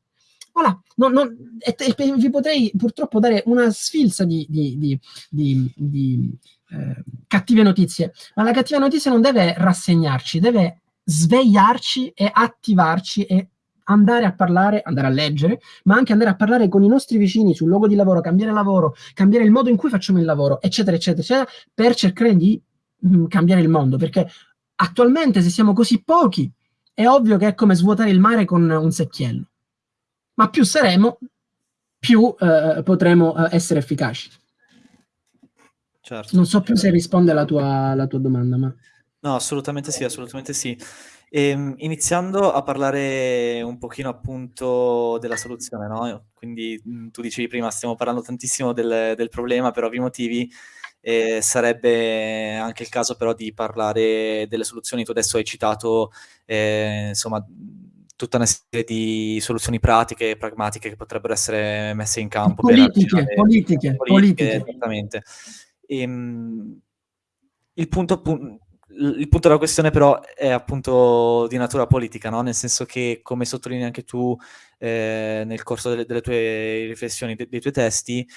Voilà, non, non, e, e, vi potrei purtroppo dare una sfilza di, di, di, di eh, cattive notizie, ma la cattiva notizia non deve rassegnarci, deve svegliarci e attivarci e andare a parlare, andare a leggere, ma anche andare a parlare con i nostri vicini sul luogo di lavoro, cambiare lavoro, cambiare il modo in cui facciamo il lavoro, eccetera, eccetera, eccetera, per cercare di mh, mm, cambiare il mondo, perché attualmente se siamo così pochi, è ovvio che è come svuotare il mare con un secchiello ma più saremo, più eh, potremo eh, essere efficaci. Certo, non so più certo. se risponde alla tua, alla tua domanda, ma... No, assolutamente sì, assolutamente sì. Ehm, iniziando a parlare un pochino appunto della soluzione, no, quindi, mhmm, tu dicevi prima stiamo parlando tantissimo del del problema per ovvi motivi, ehm, sarebbe anche il caso però di parlare delle soluzioni. Tu adesso hai citato, ehm, insomma, tutta una serie di soluzioni pratiche e pragmatiche che potrebbero essere messe in campo per Politiche, arginare politiche, politiche, esattamente. Ehm, il punto il punto della questione però è appunto di natura politica, no, nel senso che, come sottolinei anche tu, ehm, nel corso delle delle tue riflessioni, de dei tuoi testi,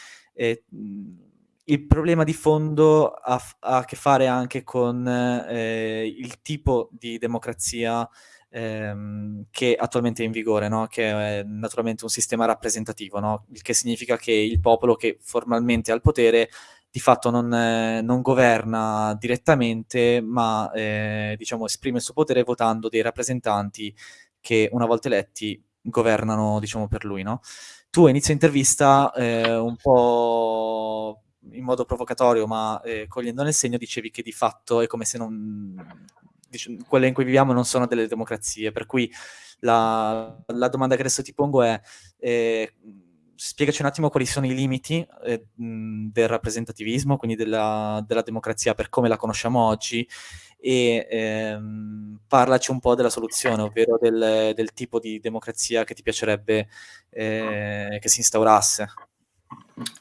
mhmm, il problema di fondo ha ha a che fare anche con, ehm, il tipo di democrazia, ehm, che attualmente è in vigore, no, che è naturalmente un sistema rappresentativo, no, il che significa che il popolo che formalmente ha il potere di fatto non non governa direttamente, ma, ehm, diciamo esprime il suo potere votando dei rappresentanti che una volta eletti governano, diciamo, per lui, no. Tu inizio intervista, ehm, un po' in modo provocatorio, ma, ehm, cogliendo nel segno, dicevi che di fatto è come se non dici quelle in cui viviamo non sono delle democrazie, per cui la la domanda che adesso ti pongo è, mhmm, spiegaci un attimo quali sono i limiti, mhmm, del rappresentativismo, quindi della della democrazia per come la conosciamo oggi e, ehm, parlaci un po' della soluzione, ovvero del del tipo di democrazia che ti piacerebbe, ehm, che si instaurasse.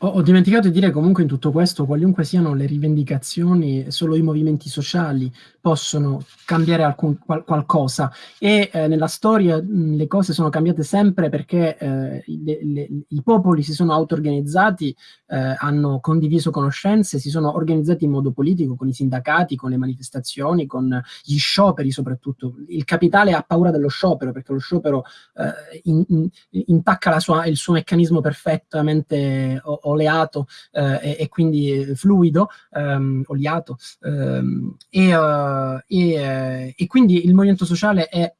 Ho ho dimenticato di dire comunque in tutto questo, qualunque siano le rivendicazioni, solo i movimenti sociali possono cambiare alcun qual qualcosa e, ehm, nella storia, mhmm, le cose sono cambiate sempre perché, ehm, le le i popoli si sono auto-organizzati, ehm, hanno condiviso conoscenze, si sono organizzati in modo politico con i sindacati, con le manifestazioni, con gli scioperi soprattutto. Il capitale ha paura dello sciopero perché lo sciopero, ehm, in in intacca sua il suo meccanismo perfettamente oleato, ehm, e e quindi fluido, ehm, oliato, ehm, e, uhm, e e quindi il movimento sociale è,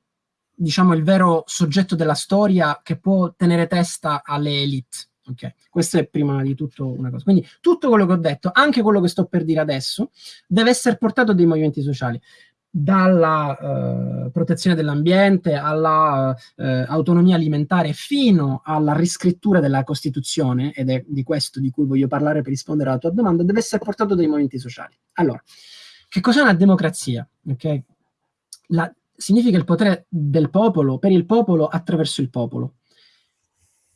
diciamo, il vero soggetto della storia che può tenere testa alle élite, okay. Questo è prima di tutto una cosa. Quindi tutto quello che ho detto, anche quello che sto per dire adesso, deve esser portato dai movimenti sociali dalla, uhm, protezione dell'ambiente alla, uhm, autonomia alimentare fino alla riscrittura della Costituzione, ed è di questo di cui voglio parlare per rispondere alla tua domanda, deve esser portato dai movimenti sociali. Allora, che cos'è una democrazia? Okay? La significa il potere del popolo, per il popolo, attraverso il popolo.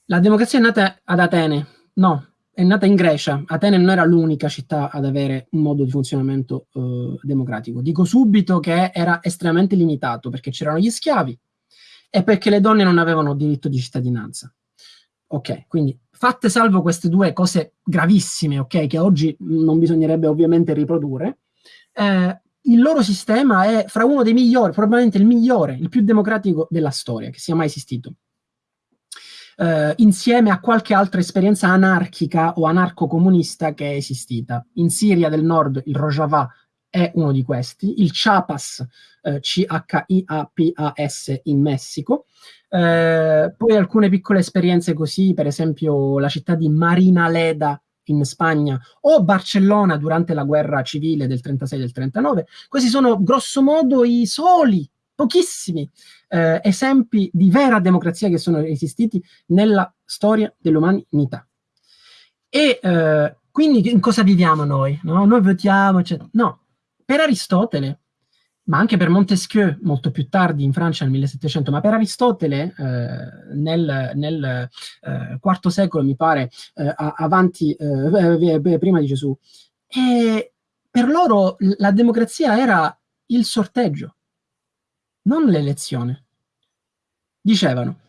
La democrazia è nata ad Atene? No, è nata in Grecia. Atene non era l'unica città ad avere un modo di funzionamento, uhm, democratico. Dico subito che era estremamente limitato, perché c'erano gli schiavi e perché le donne non avevano diritto di cittadinanza. Okay, quindi fatte salvo queste 2 cose gravissime, okay, che oggi non bisognerebbe ovviamente riprodurre, ehm, il loro sistema è fra uno dei migliori, probabilmente il migliore, il più democratico della storia che sia mai esistito eh, insieme a qualche altra esperienza anarchica o anarco-comunista che è esistita. In Siria del Nord il Rojava è uno di questi, il Chiapas, eh, C-H-I-A-P-A-S in Messico, eh, poi alcune piccole esperienze così, per esempio la città di Marina Leda in Spagna o Barcellona durante la guerra civile del 36 del 39. Questi sono grosso modo i soli pochissimi eh, esempi di vera democrazia che sono esistiti nella storia dell'umanità. E eh, quindi in cosa viviamo noi? No? Noi votiamo, eccetera. No, per Aristotele, ma anche per Montesquieu, molto più tardi in Francia nel 1700, ma per Aristotele eh, nel, nel eh, IV secolo, mi pare, eh, avanti, eh, prima di Gesù, e per loro la democrazia era il sorteggio non l'elezione. Dicevano,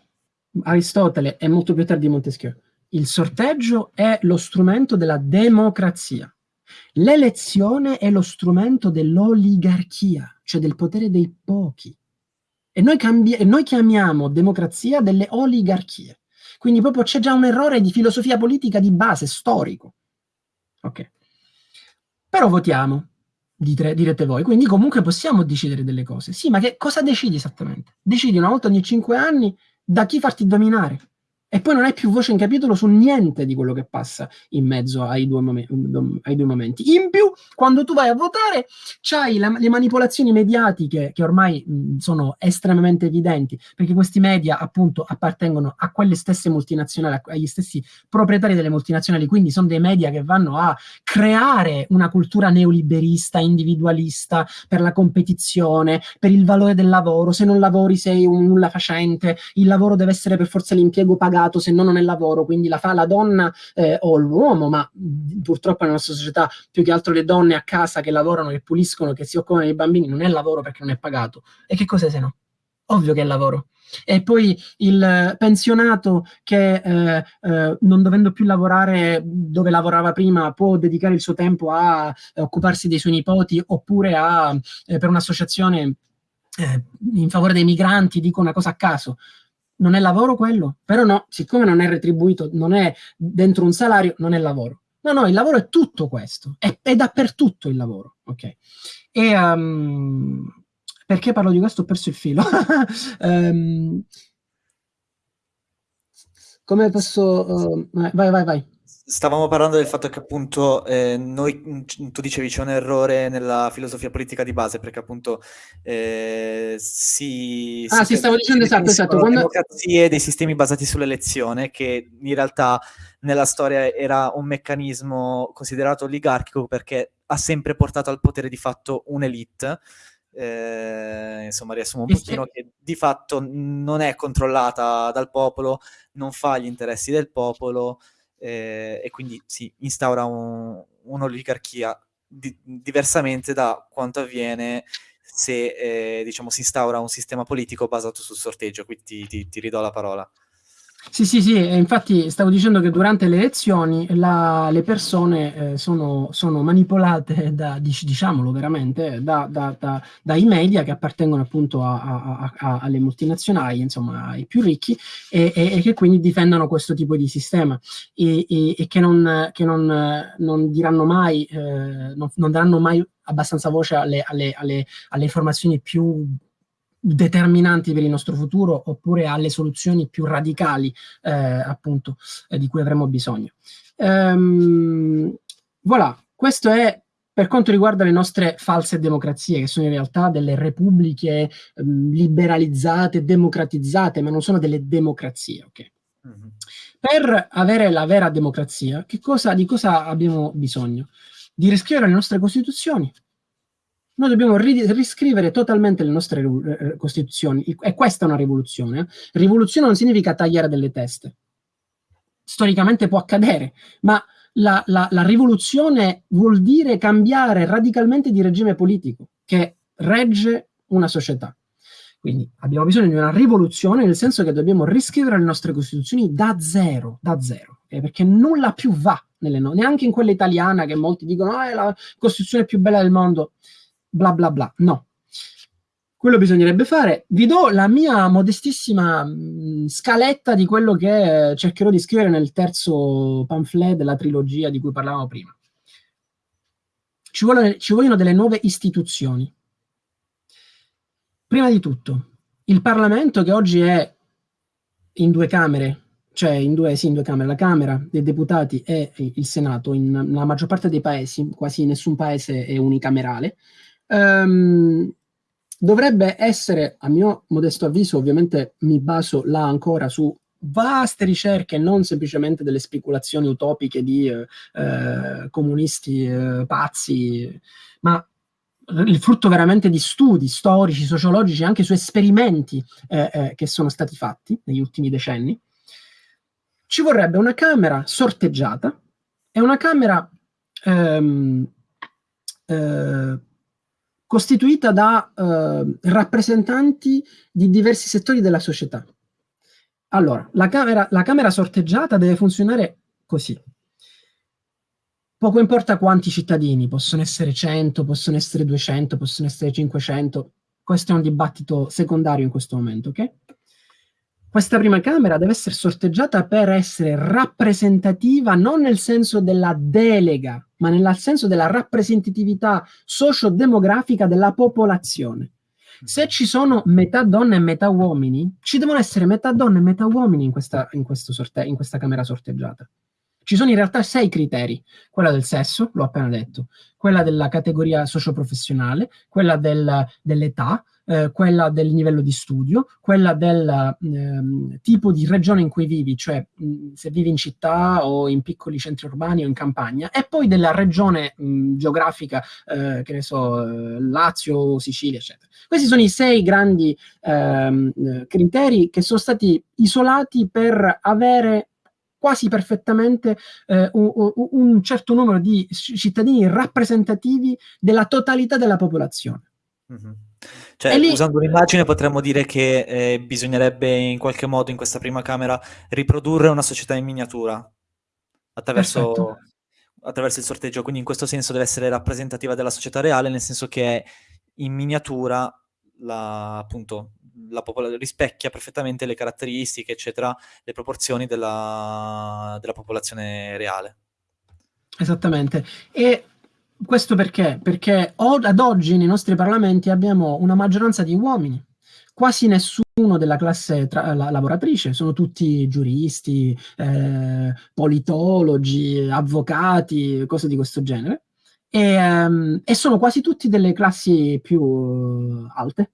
Aristotele e molto più tardi Montesquieu, il sorteggio è lo strumento della democrazia. L'elezione è lo strumento dell'oligarchia, cioè del potere dei pochi. E noi, e noi chiamiamo democrazia delle oligarchie. Quindi proprio c'è già un errore di filosofia politica di base, storico. Ok. Però votiamo dite, direte voi. Quindi comunque possiamo decidere delle cose. Sì, ma che cosa decidi esattamente? Decidi una volta ogni cinque anni da chi farti dominare. E poi non hai più voce in capitolo su niente di quello che passa in mezzo ai due, mom- ai due momenti. In più, quando tu vai a votare, c'hai le manipolazioni mediatiche che ormai mh, sono estremamente evidenti, perché questi media appunto appartengono a quelle stesse multinazionali, agli stessi proprietari delle multinazionali, quindi sono dei media che vanno a creare una cultura neoliberista, individualista, per la competizione, per il valore del lavoro, se non lavori sei un nulla facente, il lavoro deve essere per forza l'impiego pagato pagato se no non è lavoro, quindi la fa la donna eh, o l'uomo, ma purtroppo nella nostra società più che altro le donne a casa che lavorano, che puliscono, che si occupano dei bambini, non è lavoro perché non è pagato. E che cos'è se no? Ovvio che è lavoro. E poi il pensionato che eh, eh, non dovendo più lavorare dove lavorava prima può dedicare il suo tempo a eh, occuparsi dei suoi nipoti oppure a, eh, per un'associazione eh, in favore dei migranti, dico una cosa a caso, non è lavoro quello? Però no, siccome non è retribuito, non è dentro un salario, non è lavoro. No, no, il lavoro è tutto questo, è, è dappertutto il lavoro, ok? E um, perché parlo di questo? Ho perso il filo. um, come posso... Uh, vai, vai, vai. Stavamo parlando del fatto che appunto eh, noi, tu dicevi c'è un errore nella filosofia politica di base perché appunto eh, si... Ah si sì, stavo dicendo esatto, esatto. Quando... democrazie, dei sistemi basati sull'elezione che in realtà nella storia era un meccanismo considerato oligarchico perché ha sempre portato al potere di fatto un'elite eh, insomma riassumo un pochino che di fatto non è controllata dal popolo, non fa gli interessi del popolo, eh, e quindi si instaura un, un'oligarchia di, diversamente da quanto avviene se eh, diciamo, si instaura un sistema politico basato sul sorteggio. Qui ti, ti, ti ridò la parola. Sì, sì, sì, infatti stavo dicendo che durante le elezioni la, le persone eh, sono, sono, manipolate, da, diciamolo veramente, da, da, dai media che appartengono appunto a, a, a, alle multinazionali, insomma ai più ricchi, e, e, e, che quindi difendono questo tipo di sistema. E, e che, non, che non, non, diranno mai, eh, non, non, daranno mai abbastanza voce alle, alle, alle, alle informazioni più determinanti per il nostro futuro oppure alle soluzioni più radicali eh, appunto eh, di cui avremo bisogno. Ehm, voilà, questo è per quanto riguarda le nostre false democrazie, che sono in realtà delle repubbliche ehm, liberalizzate, democratizzate, ma non sono delle democrazie, ok? Mm-hmm. Per avere la vera democrazia, cosa, di cosa abbiamo bisogno? Di riscrivere le nostre costituzioni, noi dobbiamo ri riscrivere totalmente le nostre eh, costituzioni e questa è una rivoluzione. Rivoluzione non significa tagliare delle teste. Storicamente può accadere, ma la, la, la rivoluzione vuol dire cambiare radicalmente di regime politico che regge una società. Quindi abbiamo bisogno di una rivoluzione nel senso che dobbiamo riscrivere le nostre costituzioni da zero, da zero, okay? perché nulla più va no neanche in quella italiana che molti dicono ah, è la costituzione più bella del mondo bla bla bla. No. Quello bisognerebbe fare. Vi do la mia modestissima mh, scaletta di quello che cercherò di scrivere nel terzo pamphlet della trilogia di cui parlavamo prima. Ci, vuole, ci vogliono delle nuove istituzioni. Prima di tutto, il Parlamento che oggi è in due camere, cioè in due, sì, in due camere, la Camera dei Deputati e il Senato, in, nella maggior parte dei paesi, quasi nessun paese è unicamerale, Um, dovrebbe essere, a mio modesto avviso, ovviamente mi baso là ancora su vaste ricerche, non semplicemente delle speculazioni utopiche di eh, eh, comunisti eh, pazzi, ma il frutto veramente di studi storici, sociologici, anche su esperimenti eh, eh, che sono stati fatti negli ultimi decenni. Ci vorrebbe una camera sorteggiata e una camera ehm, eh, costituita da eh, rappresentanti di diversi settori della società. Allora, la camera, la camera sorteggiata deve funzionare così. Poco importa quanti cittadini, possono essere 100, possono essere 200, possono essere 500, questo è un dibattito secondario in questo momento, ok? Questa prima Camera deve essere sorteggiata per essere rappresentativa non nel senso della delega, ma nel senso della rappresentatività sociodemografica della popolazione. Se ci sono metà donne e metà uomini, ci devono essere metà donne e metà uomini in questa, in sorte- in questa camera sorteggiata. Ci sono in realtà sei criteri, quella del sesso, l'ho appena detto, quella della categoria socioprofessionale, quella del, dell'età, eh, quella del livello di studio, quella del eh, tipo di regione in cui vivi, cioè mh, se vivi in città o in piccoli centri urbani o in campagna, e poi della regione mh, geografica, eh, che ne so, eh, Lazio, Sicilia, eccetera. Questi sono i sei grandi ehm, eh, criteri che sono stati isolati per avere quasi perfettamente eh, un, un, certo numero di cittadini rappresentativi della totalità della popolazione. Mm-hmm. Cioè, lì... usando un'immagine potremmo dire che eh, bisognerebbe in qualche modo in questa prima camera riprodurre una società in miniatura attraverso, attraverso il sorteggio, quindi in questo senso deve essere rappresentativa della società reale, nel senso che in miniatura la, appunto, la popol- rispecchia perfettamente le caratteristiche, eccetera, le proporzioni della, della popolazione reale. Esattamente. E questo perché? Perché ad oggi nei nostri parlamenti abbiamo una maggioranza di uomini, quasi nessuno della classe la- lavoratrice, sono tutti giuristi, eh, politologi, avvocati, cose di questo genere, e, um, e sono quasi tutti delle classi più alte.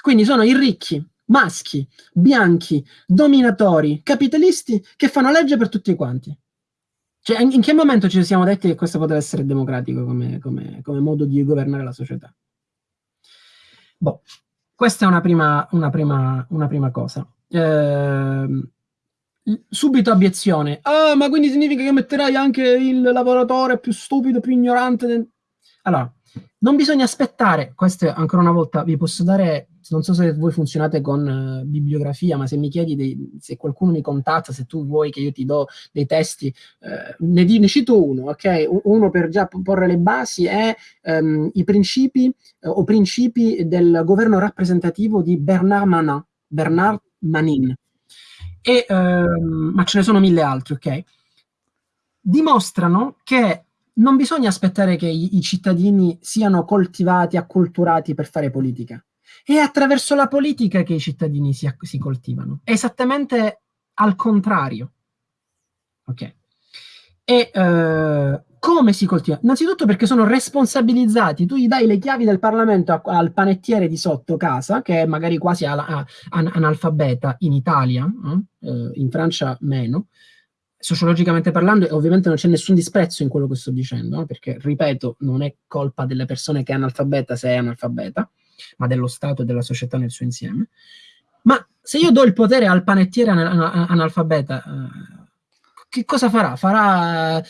Quindi sono i ricchi, maschi, bianchi, dominatori, capitalisti che fanno legge per tutti quanti. Cioè, in, che momento ci siamo detti che questo poteva essere democratico come, come, come modo di governare la società? Boh, questa è una prima, una prima, una prima cosa. Eh, subito obiezione. Ah, ma quindi significa che metterai anche il lavoratore più stupido, più ignorante? Allora, non bisogna aspettare, questo ancora una volta vi posso dare non so se voi funzionate con uh, bibliografia, ma se mi chiedi dei, se qualcuno mi contatta, se tu vuoi che io ti do dei testi, uh, ne, ne, cito uno, ok? Uno per già porre le basi è um, i principi uh, o principi del governo rappresentativo di Bernard Manin, Bernard Manin. E, um, ma ce ne sono mille altri, ok? Dimostrano che non bisogna aspettare che i, i cittadini siano coltivati, acculturati per fare politica è attraverso la politica che i cittadini si, si coltivano. È esattamente al contrario. Ok. E uh, come si coltiva? Innanzitutto perché sono responsabilizzati. Tu gli dai le chiavi del Parlamento a, al panettiere di sotto casa, che è magari quasi a, a, analfabeta in Italia, eh? Uh, in Francia meno, sociologicamente parlando, ovviamente non c'è nessun disprezzo in quello che sto dicendo, perché, ripeto, non è colpa delle persone che è analfabeta se è analfabeta ma dello Stato e della società nel suo insieme. Ma se io do il potere al panettiere analfabeta, eh, che cosa farà? Farà eh,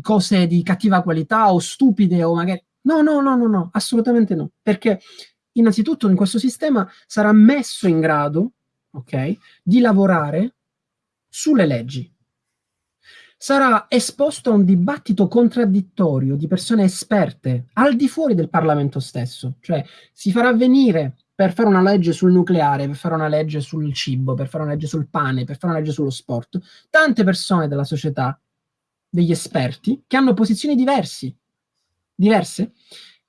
cose di cattiva qualità o stupide o magari... No, no, no, no, no, assolutamente no. Perché innanzitutto in questo sistema sarà messo in grado, ok, di lavorare sulle leggi. Sarà esposto a un dibattito contraddittorio di persone esperte al di fuori del Parlamento stesso, cioè si farà venire per fare una legge sul nucleare, per fare una legge sul cibo, per fare una legge sul pane, per fare una legge sullo sport, tante persone della società, degli esperti, che hanno posizioni diversi, diverse,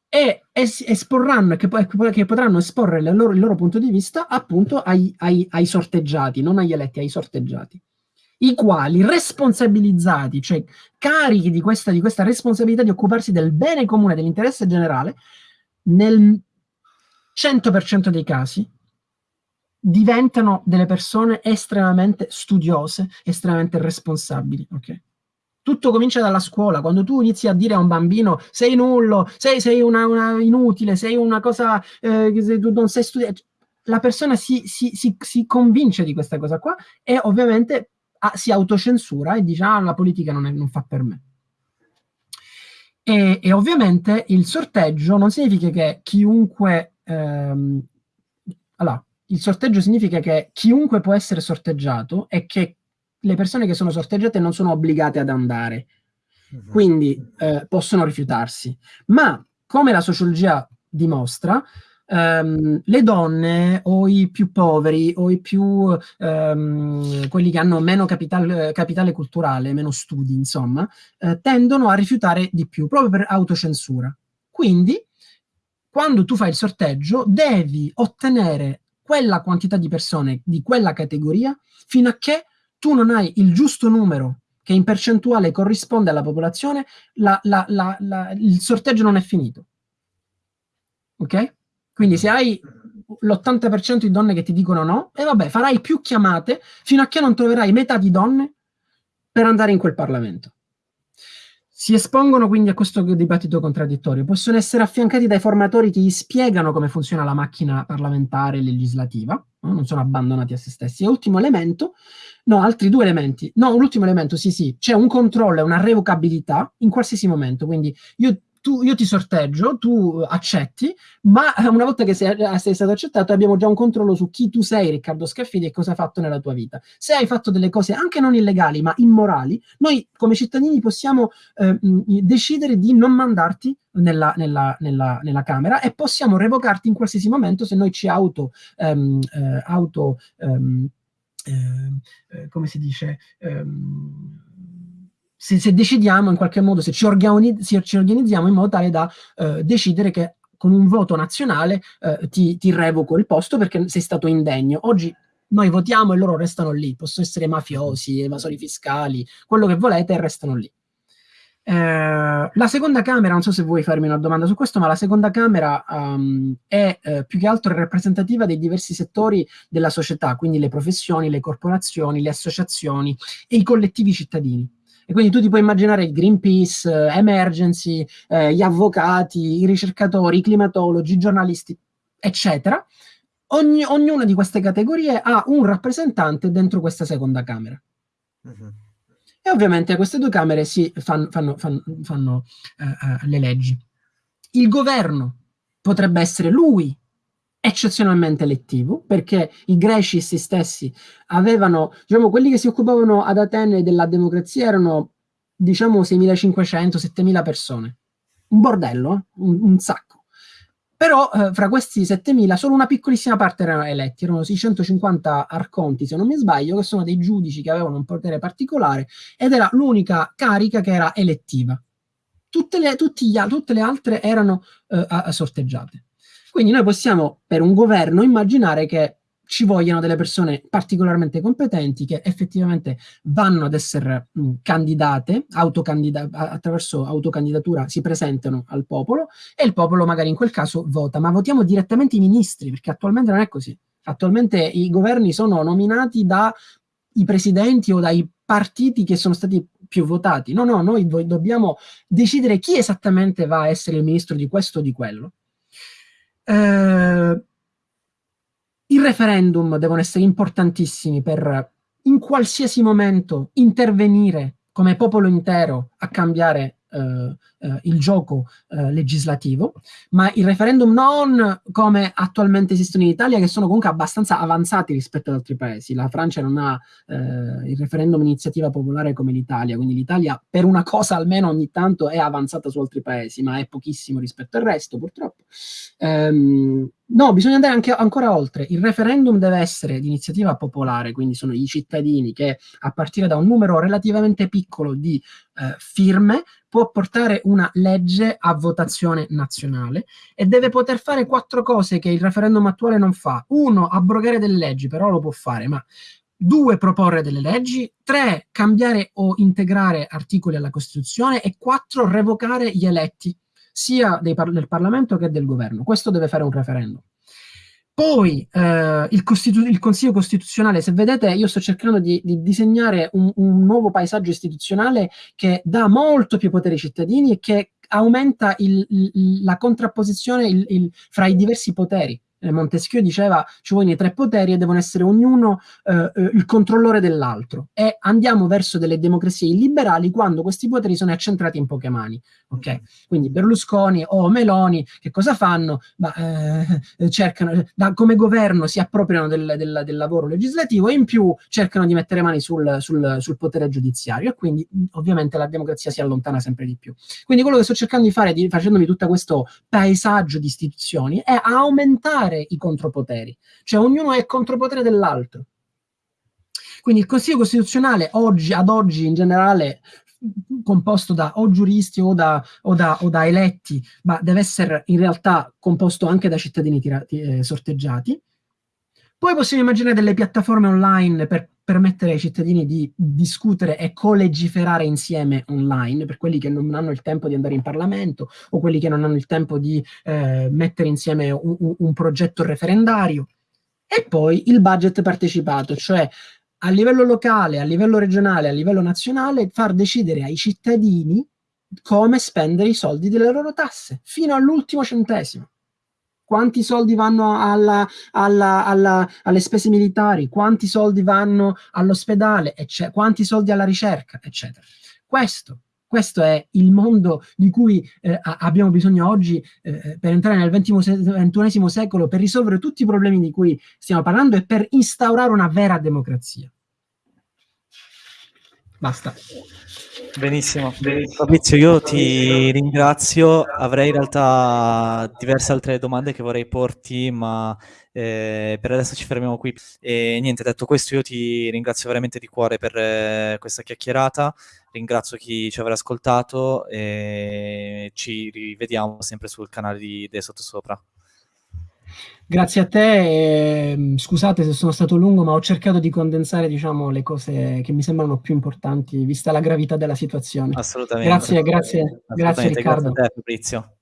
e es- esporranno, che, che, potranno esporre loro, il loro punto di vista appunto ai, ai, ai sorteggiati, non agli eletti, ai sorteggiati i quali responsabilizzati, cioè carichi di questa, di questa responsabilità di occuparsi del bene comune, dell'interesse generale, nel 100% dei casi diventano delle persone estremamente studiose, estremamente responsabili. Okay? Tutto comincia dalla scuola, quando tu inizi a dire a un bambino sei nullo, sei, sei una, una inutile, sei una cosa eh, che tu non sei studiato, la persona si, si, si, si convince di questa cosa qua e ovviamente si autocensura e dice ah la politica non, è, non fa per me. E, e, ovviamente il sorteggio non significa che chiunque... Ehm, allora, il sorteggio significa che chiunque può essere sorteggiato e che le persone che sono sorteggiate non sono obbligate ad andare. Mhm. Quindi eh, possono rifiutarsi. Ma come la sociologia dimostra, um, le donne o i più poveri o i più um, quelli che hanno meno capital, capitale culturale, meno studi, insomma, eh, tendono a rifiutare di più proprio per autocensura. Quindi quando tu fai il sorteggio devi ottenere quella quantità di persone di quella categoria fino a che tu non hai il giusto numero che in percentuale corrisponde alla popolazione, la, la, la, il sorteggio non è finito. Ok? Quindi se hai l'80% di donne che ti dicono no, e vabbè, farai più chiamate fino a che non troverai metà di donne per andare in quel Parlamento. Si espongono quindi a questo dibattito contraddittorio, possono essere affiancati dai formatori che gli spiegano come funziona la macchina parlamentare e legislativa, no? non sono abbandonati a se stessi. E ultimo elemento, no, altri due elementi, no, l'ultimo elemento, sì sì, c'è un controllo e una revocabilità in qualsiasi momento, quindi io tu, io ti sorteggio, tu accetti, ma una volta che sei, sei, stato accettato abbiamo già un controllo su chi tu sei, Riccardo Scaffidi, e cosa hai fatto nella tua vita. Se hai fatto delle cose anche non illegali, ma immorali, noi come cittadini possiamo eh, decidere di non mandarti nella, nella, nella, nella, Camera e possiamo revocarti in qualsiasi momento se noi ci auto... Um, eh, auto um, eh, come si dice... Um, se, se, decidiamo in qualche modo, se ci, organi ci organizziamo in modo tale da eh, decidere che con un voto nazionale eh, ti, ti, revoco il posto perché sei stato indegno. Oggi noi votiamo e loro restano lì, possono essere mafiosi, evasori fiscali, quello che volete e restano lì. Eh, la seconda Camera, non so se vuoi farmi una domanda su questo, ma la seconda Camera um, è eh, più che altro rappresentativa dei diversi settori della società, quindi le professioni, le corporazioni, le associazioni e i collettivi cittadini. E quindi tu ti puoi immaginare il Greenpeace, eh, Emergency, eh, gli avvocati, i ricercatori, i climatologi, i giornalisti, eccetera. Ogni, ognuna di queste categorie ha un rappresentante dentro questa seconda Camera. Uh mhm. -huh. E ovviamente queste due Camere si fanno, fanno, fanno, fanno uh, uh, le leggi. Il governo potrebbe essere lui eccezionalmente elettivo, perché i greci stessi avevano, diciamo, quelli che si occupavano ad Atene della democrazia erano, diciamo, 6.500, 7.000 persone. Un bordello, eh? un, un, sacco. Però eh, fra questi 7.000 solo una piccolissima parte erano eletti, erano 650 arconti, se non mi sbaglio, che sono dei giudici che avevano un potere particolare ed era l'unica carica che era elettiva. Tutte le, gli, tutte le altre erano eh, sorteggiate. Quindi noi possiamo, per un governo, immaginare che ci vogliano delle persone particolarmente competenti che effettivamente vanno ad essere mh, candidate, autocandida attraverso autocandidatura si presentano al popolo e il popolo magari in quel caso vota, ma votiamo direttamente i ministri, perché attualmente non è così. Attualmente i governi sono nominati dai presidenti o dai partiti che sono stati più votati. No, no, noi dobbiamo decidere chi esattamente va a essere il ministro di questo o di quello. Eh, I referendum devono essere importantissimi per in qualsiasi momento intervenire come popolo intero a cambiare eh, eh, il gioco eh, legislativo, ma il referendum non come attualmente esistono in Italia, che sono comunque abbastanza avanzati rispetto ad altri paesi. La Francia non ha eh, il referendum iniziativa popolare come l'Italia, quindi l'Italia per una cosa almeno ogni tanto è avanzata su altri paesi, ma è pochissimo rispetto al resto, purtroppo. Ehm, No, bisogna andare anche ancora oltre. Il referendum deve essere di iniziativa popolare, quindi sono i cittadini che a partire da un numero relativamente piccolo di eh, firme può portare una legge a votazione nazionale e deve poter fare quattro cose che il referendum attuale non fa. Uno, abrogare delle leggi, però lo può fare, ma due, proporre delle leggi, tre, cambiare o integrare articoli alla Costituzione e quattro, revocare gli eletti sia par del Parlamento che del governo. Questo deve fare un referendum. Poi eh, il, il, Consiglio Costituzionale, se vedete io sto cercando di, di disegnare un, un, nuovo paesaggio istituzionale che dà molto più potere ai cittadini e che aumenta il, il, la contrapposizione fra i diversi poteri Montesquieu diceva ci vogliono i tre poteri e devono essere ognuno eh, eh, il controllore dell'altro e andiamo verso delle democrazie illiberali quando questi poteri sono accentrati in poche mani ok? Mm-hmm. quindi Berlusconi o Meloni che cosa fanno? Bah, eh, cercano da, come governo si appropriano del, del, del, lavoro legislativo e in più cercano di mettere mani sul, sul, sul potere giudiziario e quindi ovviamente la democrazia si allontana sempre di più. Quindi quello che sto cercando di fare di, facendomi tutto questo paesaggio di istituzioni è aumentare eliminare i contropoteri, cioè ognuno è contropotere dell'altro. Quindi il Consiglio Costituzionale oggi, ad oggi in generale composto da o giuristi o da, o da, o da eletti, ma deve essere in realtà composto anche da cittadini tirati, eh, sorteggiati. Poi possiamo immaginare delle piattaforme online per permettere ai cittadini di discutere e colegiferare insieme online, per quelli che non hanno il tempo di andare in Parlamento o quelli che non hanno il tempo di eh, mettere insieme un, un progetto referendario. E poi il budget partecipato, cioè a livello locale, a livello regionale, a livello nazionale, far decidere ai cittadini come spendere i soldi delle loro tasse, fino all'ultimo centesimo quanti soldi vanno alla, alla, alla, alle spese militari, quanti soldi vanno all'ospedale, quanti soldi alla ricerca, eccetera. Questo, questo è il mondo di cui eh, abbiamo bisogno oggi eh, per entrare nel XXI secolo, per risolvere tutti i problemi di cui stiamo parlando e per instaurare una vera democrazia. Basta. Benissimo. Fabrizio, io ti ringrazio. Avrei in realtà diverse altre domande che vorrei porti, ma eh, per adesso ci fermiamo qui. E niente, detto questo, io ti ringrazio veramente di cuore per eh, questa chiacchierata. Ringrazio chi ci avrà ascoltato e ci rivediamo sempre sul canale di De Sottosopra. Grazie a te, e, scusate se sono stato lungo, ma ho cercato di condensare diciamo, le cose che mi sembrano più importanti, vista la gravità della situazione. Assolutamente. Grazie, grazie, Assolutamente. grazie Riccardo. Grazie a te Fabrizio.